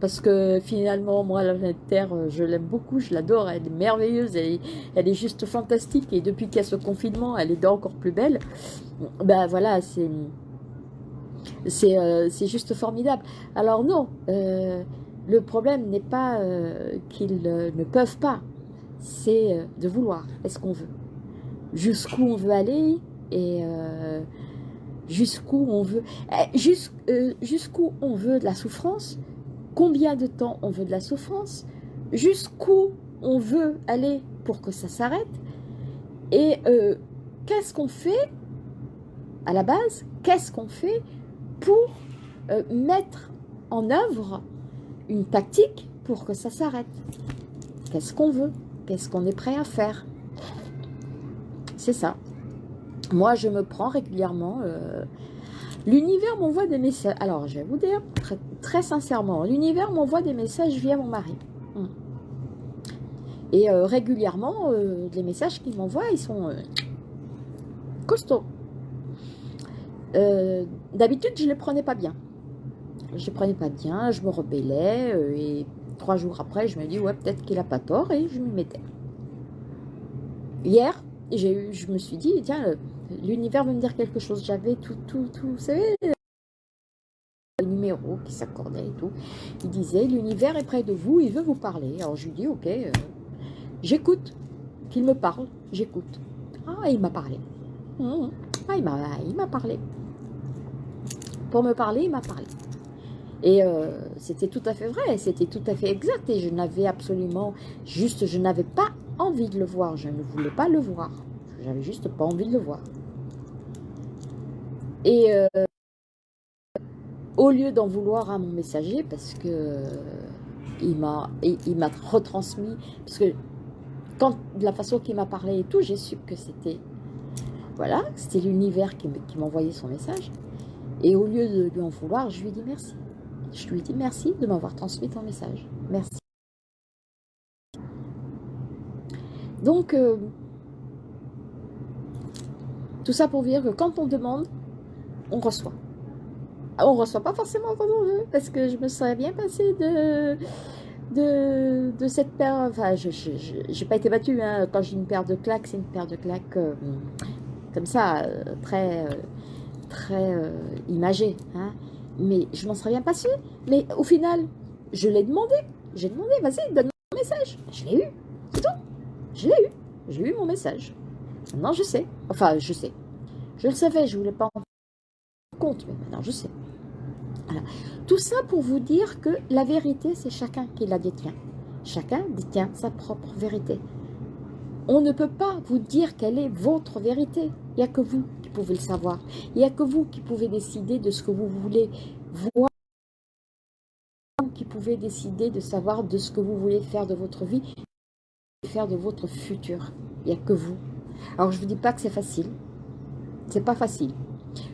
parce que finalement, moi, la planète Terre, euh, je l'aime beaucoup, je l'adore, elle est merveilleuse, elle est, juste fantastique, et depuis qu'il y a ce confinement, elle est encore plus belle. Ben voilà, c'est c'est euh, juste formidable. Alors non, euh, le problème n'est pas qu'ils ne peuvent pas, c'est de vouloir, est-ce qu'on veut? Jusqu'où on veut aller, et jusqu'où on veut, eh, jusqu'où on veut de la souffrance, combien de temps on veut de la souffrance, jusqu'où on veut aller pour que ça s'arrête, et euh, qu'est-ce qu'on fait à la base, qu'est-ce qu'on fait pour euh, mettre en œuvre une tactique pour que ça s'arrête? Qu'est-ce qu'on veut? Qu'est-ce qu'on est prêt à faire? C'est ça. Moi, je me prends régulièrement euh, L'univers m'envoie des messages. Alors, je vais vous dire très, sincèrement, l'univers m'envoie des messages via mon mari. Hmm. Et euh, régulièrement, euh, les messages qu'il m'envoie, ils sont euh, costauds. D'habitude, je ne les prenais pas bien. Je ne les prenais pas bien, je me rebellais. et trois jours après, je me dis, ouais, peut-être qu'il n'a pas tort. Et je m'y mettais. Hier, eu, je me suis dit, tiens, l'univers veut me dire quelque chose. J'avais tout, tout, tout, vous savez, le numéro qui s'accordait et tout. Il disait, l'univers est près de vous, il veut vous parler. Alors je lui dis, ok, euh, j'écoute, qu'il me parle, j'écoute. Ah, il m'a parlé. Hum, ah, il m'a parlé. Pour me parler, il m'a parlé. Et euh, c'était tout à fait vrai, c'était tout à fait exact. Et je n'avais absolument, juste, je n'avais pas envie de le voir. Je ne voulais pas le voir. J'avais juste pas envie de le voir. Et euh, au lieu d'en vouloir à mon messager, parce que euh, il m'a m'a retransmis, parce que quand de la façon qu'il m'a parlé et tout, j'ai su que c'était voilà, c'était l'univers qui, qui m'envoyait son message. Et au lieu de lui en vouloir, je lui ai dit merci. Je lui ai dit merci de m'avoir transmis ton message. Merci. Donc, euh, tout ça pour dire que quand on demande, on reçoit. Ah, on reçoit pas forcément quand on veut, parce que je me serais bien passée de, cette paire. Enfin, je n'ai pas été battue. Hein. Quand j'ai une paire de claques, c'est une paire de claques euh, comme ça, euh, très, très imagée. Hein. Mais je m'en serais bien passée. Mais au final, je l'ai demandé. J'ai demandé, vas-y, donne-moi un message. Je l'ai eu. C'est tout. Je l'ai eu. J'ai eu mon message. Maintenant, je sais. Enfin, je sais. Je le savais, je ne voulais pas en compte, mais maintenant, je sais. Tout ça pour vous dire que la vérité, c'est chacun qui la détient. Chacun détient sa propre vérité. On ne peut pas vous dire quelle est votre vérité. Il n'y a que vous qui pouvez le savoir. Il n'y a que vous qui pouvez décider de ce que vous voulez voir, qui pouvez décider de savoir de ce que vous voulez faire de votre vie, faire de votre futur. Il n'y a que vous. Alors, je ne vous dis pas que c'est facile. C'est pas facile.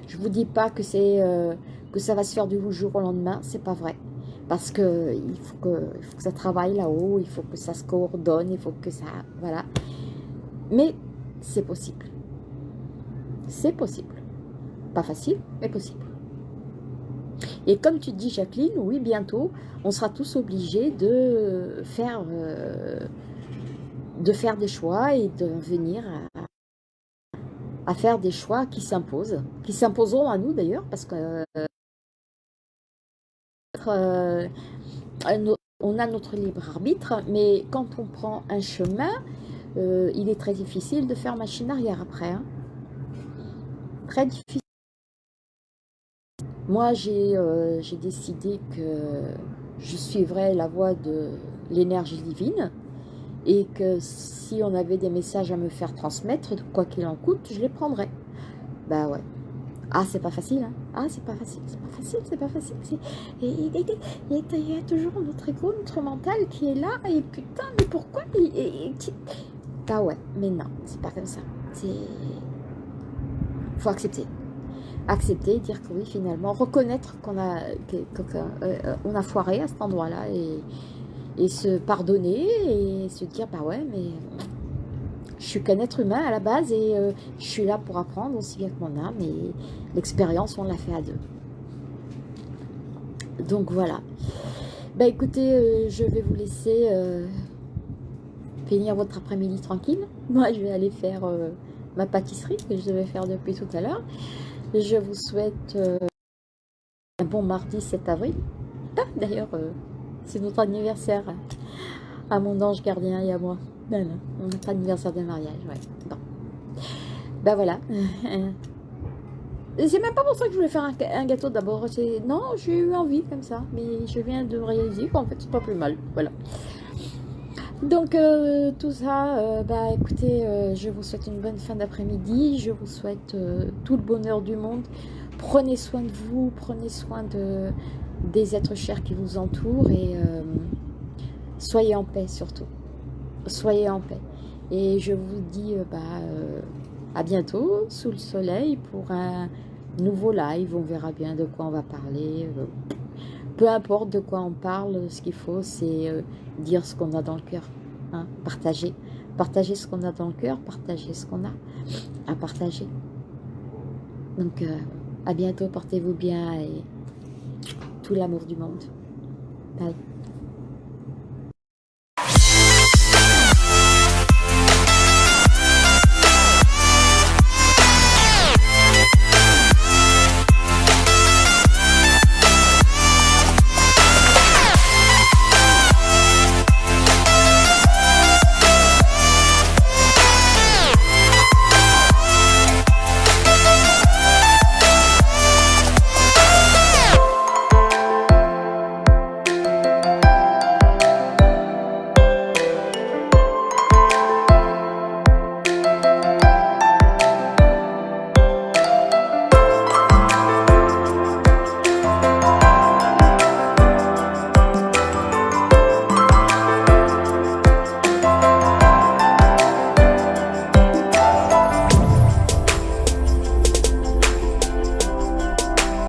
Je vous dis pas euh, que ça va se faire du jour au lendemain. C'est pas vrai. Parce que il faut que, il faut que ça travaille là-haut, il faut que ça se coordonne, il faut que ça... Voilà. Mais c'est possible. C'est possible. Pas facile, mais possible. Et comme tu dis, Jacqueline, oui, bientôt, on sera tous obligés de faire, euh, de faire des choix et de venir à, à faire des choix qui s'imposent, qui s'imposeront à nous d'ailleurs, parce que euh, on a notre libre arbitre, mais quand on prend un chemin, euh, il est très difficile de faire machine arrière après. Hein. Très difficile. Moi, euh, j'ai décidé que je suivrais la voie de l'énergie divine et que si on avait des messages à me faire transmettre, quoi qu'il en coûte, je les prendrais. Bah ouais. Ah, c'est pas facile, hein. Ah, c'est pas facile, c'est pas facile, c'est pas facile. Et il y a toujours notre ego, notre mental qui est là, et putain, mais pourquoi et, Bah ouais, mais non, c'est pas comme ça. C'est... Faut accepter. Accepter, dire que oui, finalement, reconnaître qu'on a, euh, on a foiré à cet endroit-là, et et se pardonner et se dire bah ouais mais je suis qu'un être humain à la base et euh, je suis là pour apprendre aussi bien que mon âme et l'expérience on l'a fait à deux. Donc voilà. Bah écoutez euh, je vais vous laisser euh, finir votre après-midi tranquille. Moi je vais aller faire ma pâtisserie que je devais faire depuis tout à l'heure. Je vous souhaite un bon mardi 7 avril. Ah, d'ailleurs c'est notre anniversaire à mon ange gardien et à moi. Ben, notre anniversaire de mariage, ouais. Bon. Ben voilà. C'est même pas pour ça que je voulais faire un, gâteau d'abord. Non, j'ai eu envie comme ça. Mais je viens de réaliser qu'en fait, c'est pas plus mal. Voilà. Donc, euh, tout ça, bah écoutez, euh, je vous souhaite une bonne fin d'après-midi. Je vous souhaite tout le bonheur du monde. Prenez soin de vous, prenez soin de, des êtres chers qui vous entourent et euh, soyez en paix surtout. Soyez en paix. Et je vous dis euh, bah, euh, à bientôt sous le soleil pour un nouveau live. On verra bien de quoi on va parler. peu importe de quoi on parle, ce qu'il faut c'est dire ce qu'on a dans le cœur. Hein, partager. Partager ce qu'on a dans le cœur, partager ce qu'on a à partager. Donc à bientôt, portez-vous bien et tout l'amour du monde. Bye.